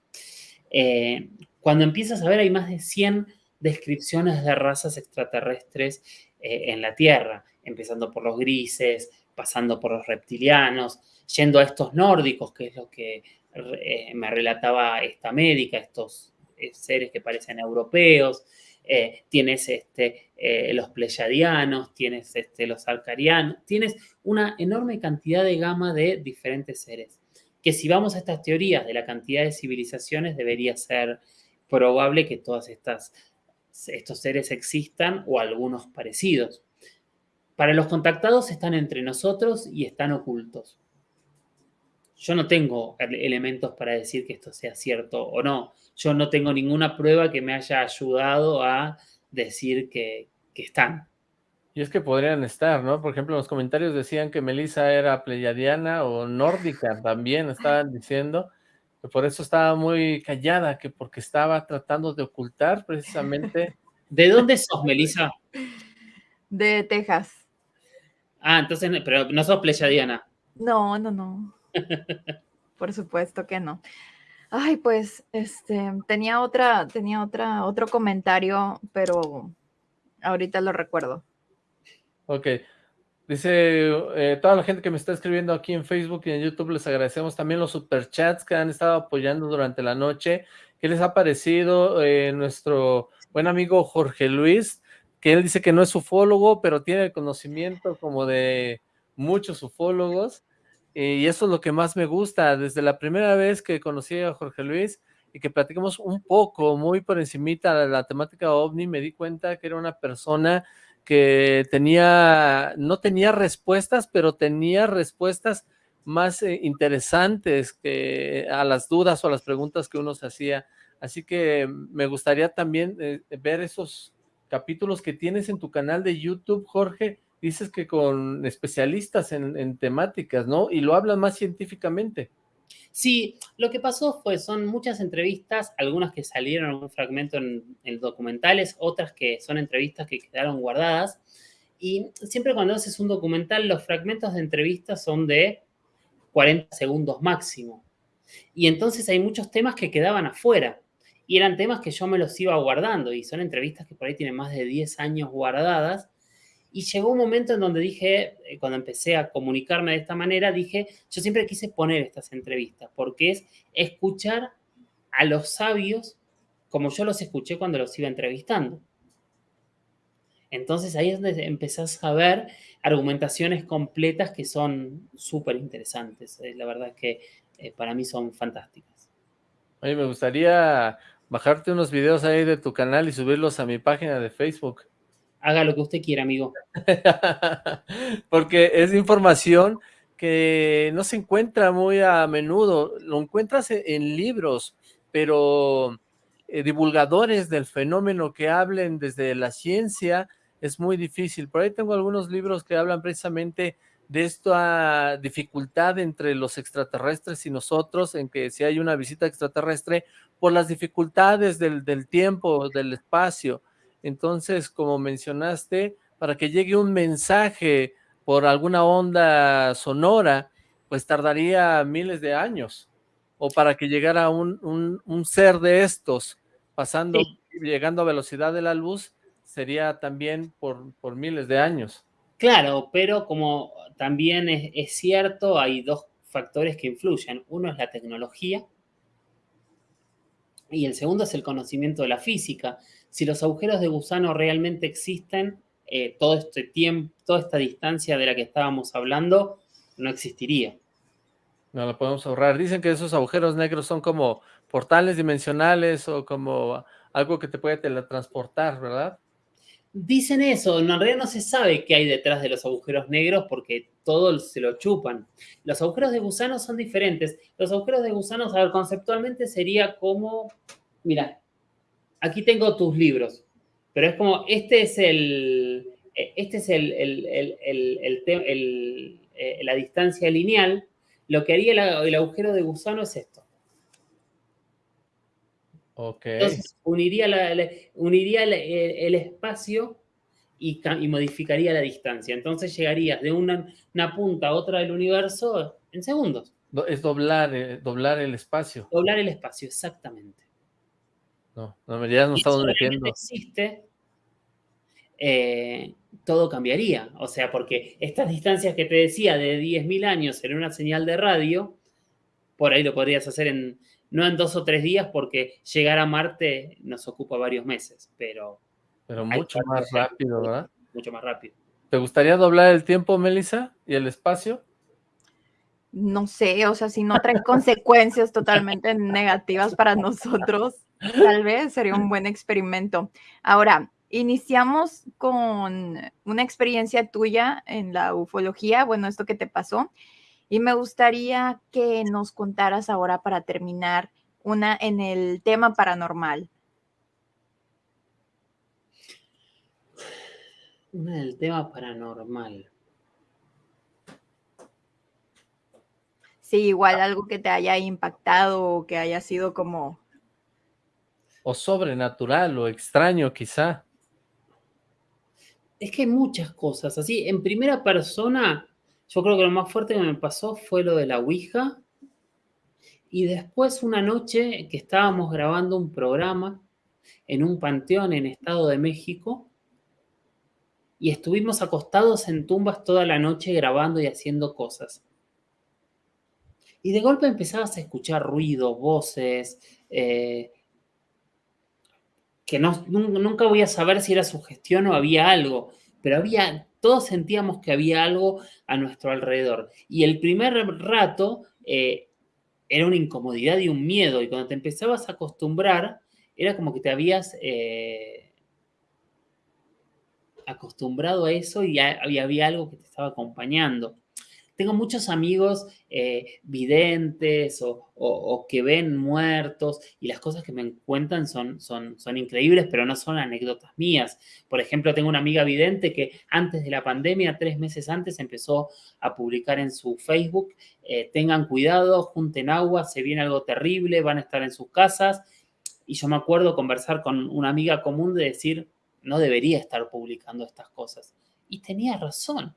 Eh, cuando empiezas a ver hay más de 100 descripciones de razas extraterrestres en la Tierra, empezando por los grises, pasando por los reptilianos, yendo a estos nórdicos, que es lo que eh, me relataba esta médica, estos eh, seres que parecen europeos, eh, tienes este, los pleyadianos, tienes este, los arcarianos, tienes una enorme cantidad de gama de diferentes seres. Que si vamos a estas teorías de la cantidad de civilizaciones, debería ser probable que todas estas estos seres existan o algunos parecidos. Para los contactados están entre nosotros y están ocultos yo no tengo elementos para decir que esto sea cierto o no. Yo no tengo ninguna prueba que me haya ayudado a decir que, están. Y es que podrían estar, ¿no? Por ejemplo, los comentarios decían que Melissa era pleyadiana o nórdica también, estaban diciendo que por eso estaba muy callada, que porque estaba tratando de ocultar precisamente... ¿De dónde sos, Melissa? De Texas. Ah, entonces, pero no sos pleyadiana. No, no, no. Por supuesto que no. Ay, pues, este, tenía otra, tenía otra, otro comentario, pero ahorita lo recuerdo. Ok. Dice, eh, toda la gente que me está escribiendo aquí en Facebook y en YouTube, les agradecemos también los superchats que han estado apoyando durante la noche. ¿Qué les ha parecido eh, nuestro buen amigo Jorge Luis? Que él dice que no es ufólogo, pero tiene conocimiento como de muchos ufólogos. Eh, y eso es lo que más me gusta. Desde la primera vez que conocí a Jorge Luis y que platicamos un poco, muy por encimita de la temática OVNI, me di cuenta que era una persona que tenía, no tenía respuestas, pero tenía respuestas más eh, interesantes que a las dudas o a las preguntas que uno se hacía. Así que me gustaría también eh, ver esos capítulos que tienes en tu canal de YouTube, Jorge, dices que con especialistas en, temáticas, ¿no? Y lo hablan más científicamente. Sí, lo que pasó fue, son muchas entrevistas, algunas que salieron en un fragmento en, en, documentales, otras que son entrevistas que quedaron guardadas. Y siempre cuando haces un documental, los fragmentos de entrevistas son de 40 segundos máximo. Y entonces hay muchos temas que quedaban afuera. Y eran temas que yo me los iba guardando. Y son entrevistas que por ahí tienen más de 10 años guardadas y llegó un momento en donde dije, eh, cuando empecé a comunicarme de esta manera, dije, yo siempre quise poner estas entrevistas, porque es escuchar a los sabios como yo los escuché cuando los iba entrevistando. Entonces ahí es donde empezás a ver argumentaciones completas que son súper interesantes. Eh, la verdad es que eh, para mí son fantásticas. Oye, me gustaría bajarte unos videos ahí de tu canal y subirlos a mi página de Facebook haga lo que usted quiera, amigo. Porque es información que no se encuentra muy a menudo, lo encuentras e-, en, libros, pero eh, divulgadores del fenómeno que hablen desde la ciencia es muy difícil. Por ahí tengo algunos libros que hablan precisamente de esta dificultad entre los extraterrestres y nosotros, en que si hay una visita extraterrestre, por las dificultades del, del tiempo, del espacio, entonces, como mencionaste, para que llegue un mensaje por alguna onda sonora, pues tardaría miles de años. O para que llegara un, un, ser de estos, pasando, llegando a velocidad de la luz, sería también por, por miles de años. Claro, pero como también es, es cierto, hay dos factores que influyen. Uno es la tecnología y el segundo es el conocimiento de la física si los agujeros de gusano realmente existen, eh, todo este tiempo, toda esta distancia de la que estábamos hablando no existiría. No lo podemos ahorrar. Dicen que esos agujeros negros son como portales dimensionales o como algo que te puede teletransportar, ¿verdad? Dicen eso, en realidad no se sabe qué hay detrás de los agujeros negros porque todos se lo chupan. Los agujeros de gusano son diferentes. Los agujeros de gusano, a ver, conceptualmente sería como, mira, aquí tengo tus libros, pero es como, este es el, este es el, eh, la distancia lineal, lo que haría el, agujero de gusano es esto. Ok. Entonces, uniría, uniría el, espacio y, modificaría la distancia. Entonces, llegarías de una, punta a otra del universo en segundos. Es doblar, eh, doblar el espacio. Doblar el espacio, exactamente. No, no, ya no estamos metiendo. existe, eh, todo cambiaría. O sea, porque estas distancias que te decía de 10.000 años en una señal de radio, por ahí lo podrías hacer en, no en dos o tres días, porque llegar a Marte nos ocupa varios meses, pero... Pero mucho más rápido, ¿verdad? Mucho más rápido. ¿Te gustaría doblar el tiempo, Melissa, y el espacio? No sé, o sea, si no trae consecuencias totalmente negativas para nosotros, Tal vez sería un buen experimento. Ahora, iniciamos con una experiencia tuya en la ufología, bueno, esto que te pasó, y me gustaría que nos contaras ahora para terminar una en el tema paranormal. Una del tema paranormal. Sí, igual algo que te haya impactado o que haya sido como o sobrenatural o extraño quizá. Es que hay muchas cosas, así, en primera persona, yo creo que lo más fuerte que me pasó fue lo de la Ouija Y después una noche que estábamos grabando un programa en un panteón en Estado de México y estuvimos acostados en tumbas toda la noche grabando y haciendo cosas. Y de golpe empezabas a escuchar ruidos, voces, eh, que no, nunca voy a saber si era sugestión o había algo, pero había, todos sentíamos que había algo a nuestro alrededor. Y el primer rato eh, era una incomodidad y un miedo, y cuando te empezabas a acostumbrar, era como que te habías eh, acostumbrado a eso y había algo que te estaba acompañando. Tengo muchos amigos eh, videntes o, que ven muertos y las cosas que me cuentan son, son, son increíbles, pero no son anécdotas mías. Por ejemplo, tengo una amiga vidente que antes de la pandemia, tres meses antes, empezó a publicar en su Facebook, eh, tengan cuidado, junten agua, se viene algo terrible, van a estar en sus casas. Y yo me acuerdo conversar con una amiga común de decir, no debería estar publicando estas cosas. Y tenía razón.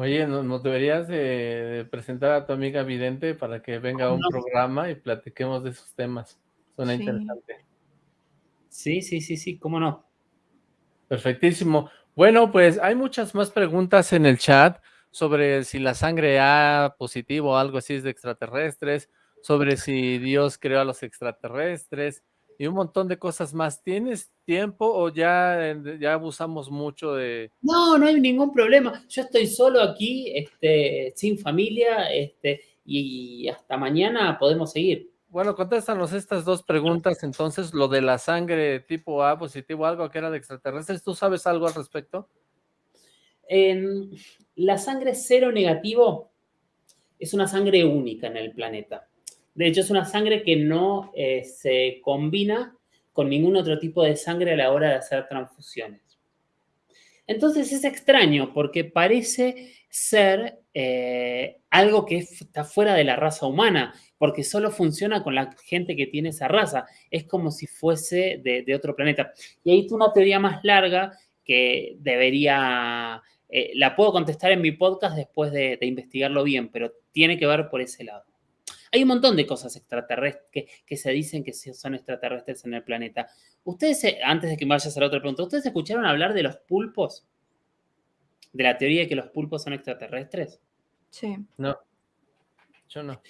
Oye, ¿nos deberías de, presentar a tu amiga Vidente para que venga a un programa y platiquemos de esos temas? Suena interesante. Sí, sí, sí, sí, cómo no. Perfectísimo. Bueno, pues hay muchas más preguntas en el chat sobre si la sangre A positivo o algo así es de extraterrestres, sobre si Dios creó a los extraterrestres, y un montón de cosas más. ¿Tienes tiempo o ya, ya abusamos mucho de...? No, no hay ningún problema. Yo estoy solo aquí, este, sin familia, este, y hasta mañana podemos seguir. Bueno, contéstanos estas dos preguntas. Entonces, lo de la sangre tipo A positivo, algo que era de extraterrestres, ¿tú sabes algo al respecto? En la sangre cero negativo es una sangre única en el planeta. De hecho, es una sangre que no eh, se combina con ningún otro tipo de sangre a la hora de hacer transfusiones. Entonces es extraño porque parece ser eh, algo que está fuera de la raza humana, porque solo funciona con la gente que tiene esa raza. Es como si fuese de, otro planeta. Y ahí una teoría más larga que debería, eh, la puedo contestar en mi podcast después de investigarlo bien, pero tiene que ver por ese lado. Hay un montón de cosas extraterrestres que, se dicen que son extraterrestres en el planeta. Ustedes, antes de que me vayas a la otra pregunta, ¿ustedes escucharon hablar de los pulpos? ¿De la teoría de que los pulpos son extraterrestres? Sí. No, yo no.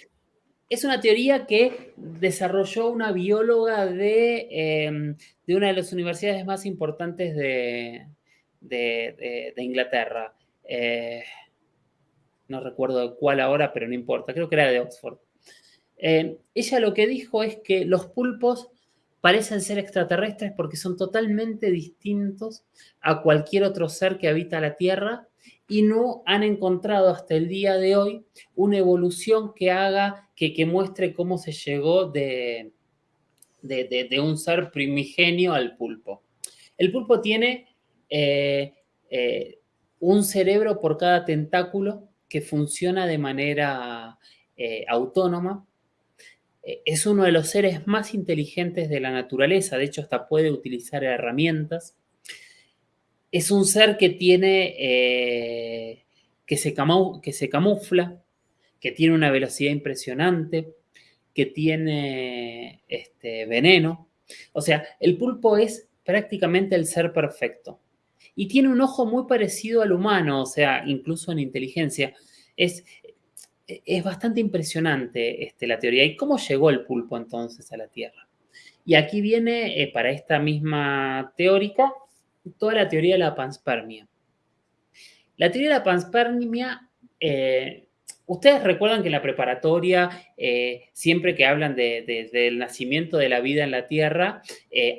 Es una teoría que desarrolló una bióloga de, em, una de las universidades más importantes de, Inglaterra. Eh, no recuerdo cuál ahora, pero no importa, creo que era de Oxford. Eh, ella lo que dijo es que los pulpos parecen ser extraterrestres porque son totalmente distintos a cualquier otro ser que habita la Tierra y no han encontrado hasta el día de hoy una evolución que haga, que, que muestre cómo se llegó de, de, un ser primigenio al pulpo. El pulpo tiene eh, eh, un cerebro por cada tentáculo que funciona de manera autónoma es uno de los seres más inteligentes de la naturaleza, de hecho hasta puede utilizar herramientas. Es un ser que tiene, eh, que, se que se camufla, que tiene una velocidad impresionante, que tiene este, veneno. O sea, el pulpo es prácticamente el ser perfecto. Y tiene un ojo muy parecido al humano, o sea, incluso en inteligencia. Es, es bastante impresionante este, la teoría. ¿Y cómo llegó el pulpo entonces a la Tierra? Y aquí viene, eh, para esta misma teórica, toda la teoría de la panspermia. La teoría de la panspermia, eh, ustedes recuerdan que en la preparatoria, eh, siempre que hablan del nacimiento de la vida en la Tierra,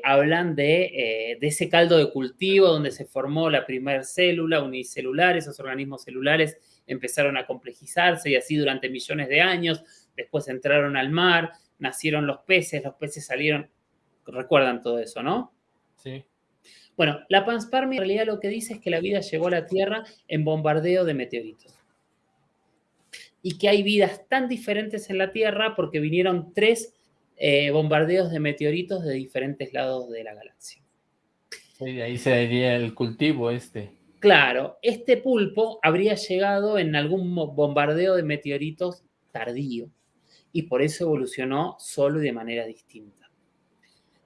hablan de, de, ese caldo de cultivo donde se formó la primera célula unicelular, esos organismos celulares empezaron a complejizarse y así durante millones de años. Después entraron al mar, nacieron los peces, los peces salieron. Recuerdan todo eso, ¿no? Sí. Bueno, la panspermia en realidad lo que dice es que la vida llegó a la Tierra en bombardeo de meteoritos. Y que hay vidas tan diferentes en la Tierra porque vinieron tres eh, bombardeos de meteoritos de diferentes lados de la galaxia. Y ahí se diría el cultivo este. Claro, este pulpo habría llegado en algún bombardeo de meteoritos tardío. y por eso evolucionó solo y de manera distinta.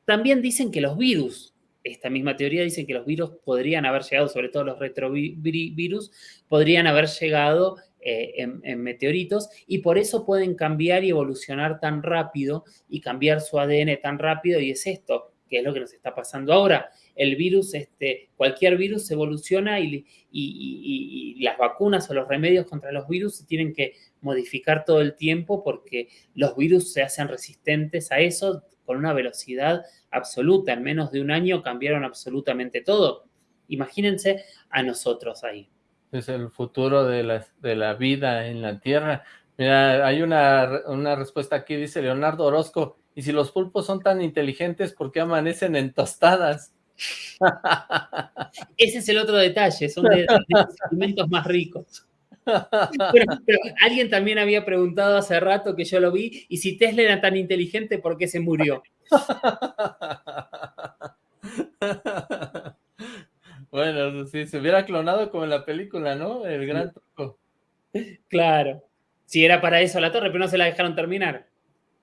También dicen que los virus, esta misma teoría dice que los virus podrían haber llegado, sobre todo los retrovirus, podrían haber llegado eh, en, meteoritos y por eso pueden cambiar y evolucionar tan rápido y cambiar su ADN tan rápido y es esto, que es lo que nos está pasando ahora. El virus, este, cualquier virus evoluciona y, y, las vacunas o los remedios contra los virus se tienen que modificar todo el tiempo porque los virus se hacen resistentes a eso con una velocidad absoluta. En menos de un año cambiaron absolutamente todo. Imagínense a nosotros ahí es el futuro de la, de la vida en la Tierra. Mira, hay una, una respuesta aquí, dice Leonardo Orozco, y si los pulpos son tan inteligentes, ¿por qué amanecen en tostadas? Ese es el otro detalle, son de, los alimentos más ricos. Pero, alguien también había preguntado hace rato que yo lo vi, y si Tesla era tan inteligente, ¿por qué se murió? Bueno, si se hubiera clonado como en la película, ¿no? El gran truco. Claro. Si era para eso la torre, pero no se la dejaron terminar.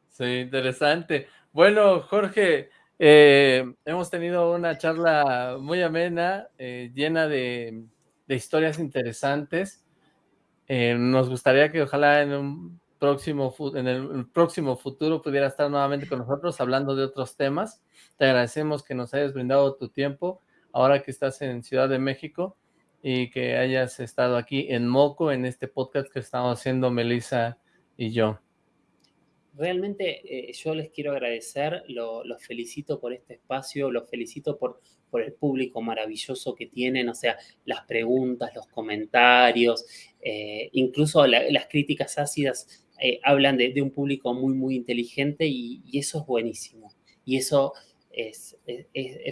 Sí, interesante. Bueno, Jorge, eh, hemos tenido una charla muy amena, eh, llena de, historias interesantes. Eh, nos gustaría que ojalá en un próximo en el próximo futuro pudiera estar nuevamente con nosotros hablando de otros temas. Te agradecemos que nos hayas brindado tu tiempo ahora que estás en Ciudad de México y que hayas estado aquí en Moco, en este podcast que estamos haciendo Melissa y yo. Realmente eh, yo les quiero agradecer, los felicito por este espacio, los felicito por, el público maravilloso que tienen, o sea, las preguntas, los comentarios, eh, incluso las críticas ácidas eh, hablan de, un público muy, muy inteligente y eso es buenísimo. Y eso es,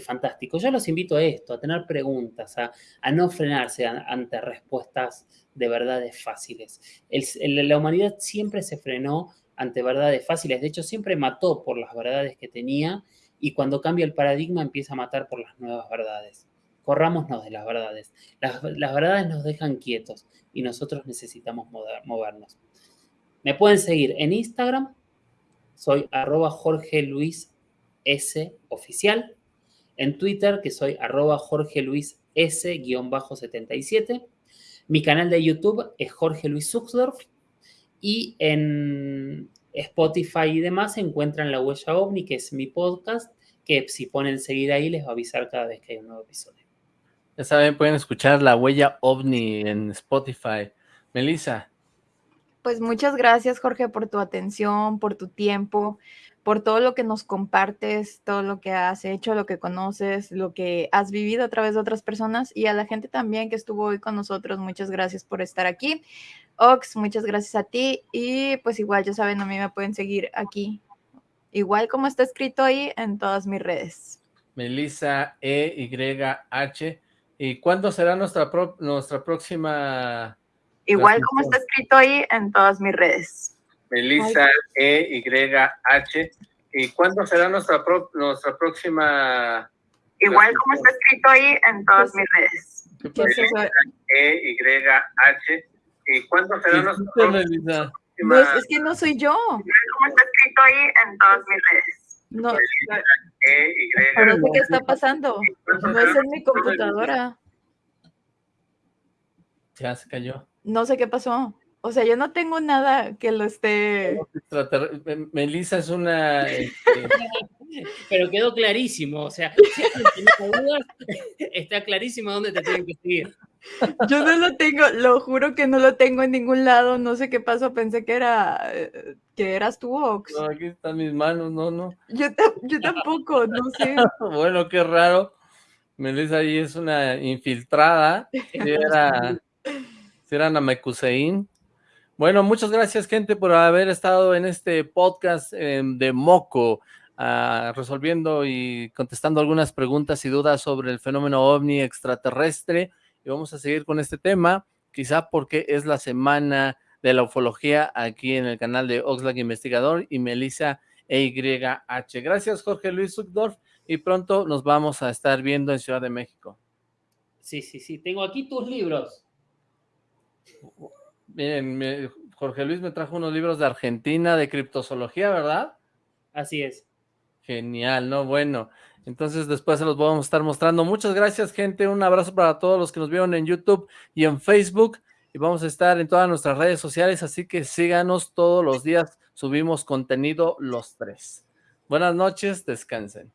fantástico. Yo los invito a esto, a tener preguntas, a, no frenarse ante respuestas de verdades fáciles. la humanidad siempre se frenó ante verdades fáciles, de hecho siempre mató por las verdades que tenía y cuando cambia el paradigma empieza a matar por las nuevas verdades. Corrámonos de las verdades. Las, verdades nos dejan quietos y nosotros necesitamos movernos. Me pueden seguir en Instagram, soy arroba Jorge Luis S oficial. En Twitter, que soy arroba Jorge Luis S-77. Mi canal de YouTube es Jorge Luis Suxdorf. Y en Spotify y demás se encuentran La Huella OVNI, que es mi podcast, que si ponen seguir ahí les va a avisar cada vez que hay un nuevo episodio. Ya saben, pueden escuchar La Huella OVNI en Spotify. Melissa. Pues muchas gracias, Jorge, por tu atención, por tu tiempo por todo lo que nos compartes, todo lo que has hecho, lo que conoces, lo que has vivido a través de otras personas y a la gente también que estuvo hoy con nosotros. Muchas gracias por estar aquí. Ox, muchas gracias a ti y pues igual ya saben, a mí me pueden seguir aquí, igual como está escrito ahí en todas mis redes. Melissa E Y H. ¿Y cuándo será nuestra, nuestra próxima? Igual como está escrito ahí en todas mis redes. Melissa E-Y-H. ¿Y cuándo será nuestra, nuestra próxima? Igual como está escrito ahí en todas mis redes. Melissa E-Y-H. ¿Y cuándo será nuestra próxima? No, es, que no soy yo. Como está escrito ahí en todas mis redes. No, e no sé qué está pasando. No es en mi computadora. Ya se cayó. No sé qué pasó. O sea, yo no tengo nada que lo esté... Melissa es una... Este, Pero quedó clarísimo, o sea, si dudas, está clarísimo dónde te tienen que seguir. Yo no lo tengo, lo juro que no lo tengo en ningún lado, no sé qué pasó, pensé que era, que eras tú, Ox. No, aquí están mis manos, no, no. Yo, yo tampoco, no sé. bueno, qué raro. Melissa ahí es una infiltrada, si era, si era Namekusein. Bueno, muchas gracias, gente, por haber estado en este podcast em, de Moco, ah, resolviendo y contestando algunas preguntas y dudas sobre el fenómeno ovni extraterrestre. Y vamos a seguir con este tema, quizá porque es la semana de la ufología aquí en el canal de Oxlack Investigador y Melissa EYH. Gracias, Jorge Luis Zuckdorf, y pronto nos vamos a estar viendo en Ciudad de México. Sí, sí, sí. Tengo aquí tus libros. Miren, Jorge Luis me trajo unos libros de Argentina, de criptozoología, ¿verdad? Así es. Genial, ¿no? Bueno, entonces después se los vamos a estar mostrando. Muchas gracias, gente. Un abrazo para todos los que nos vieron en YouTube y en Facebook. Y vamos a estar en todas nuestras redes sociales, así que síganos todos los días. Subimos contenido los tres. Buenas noches, descansen.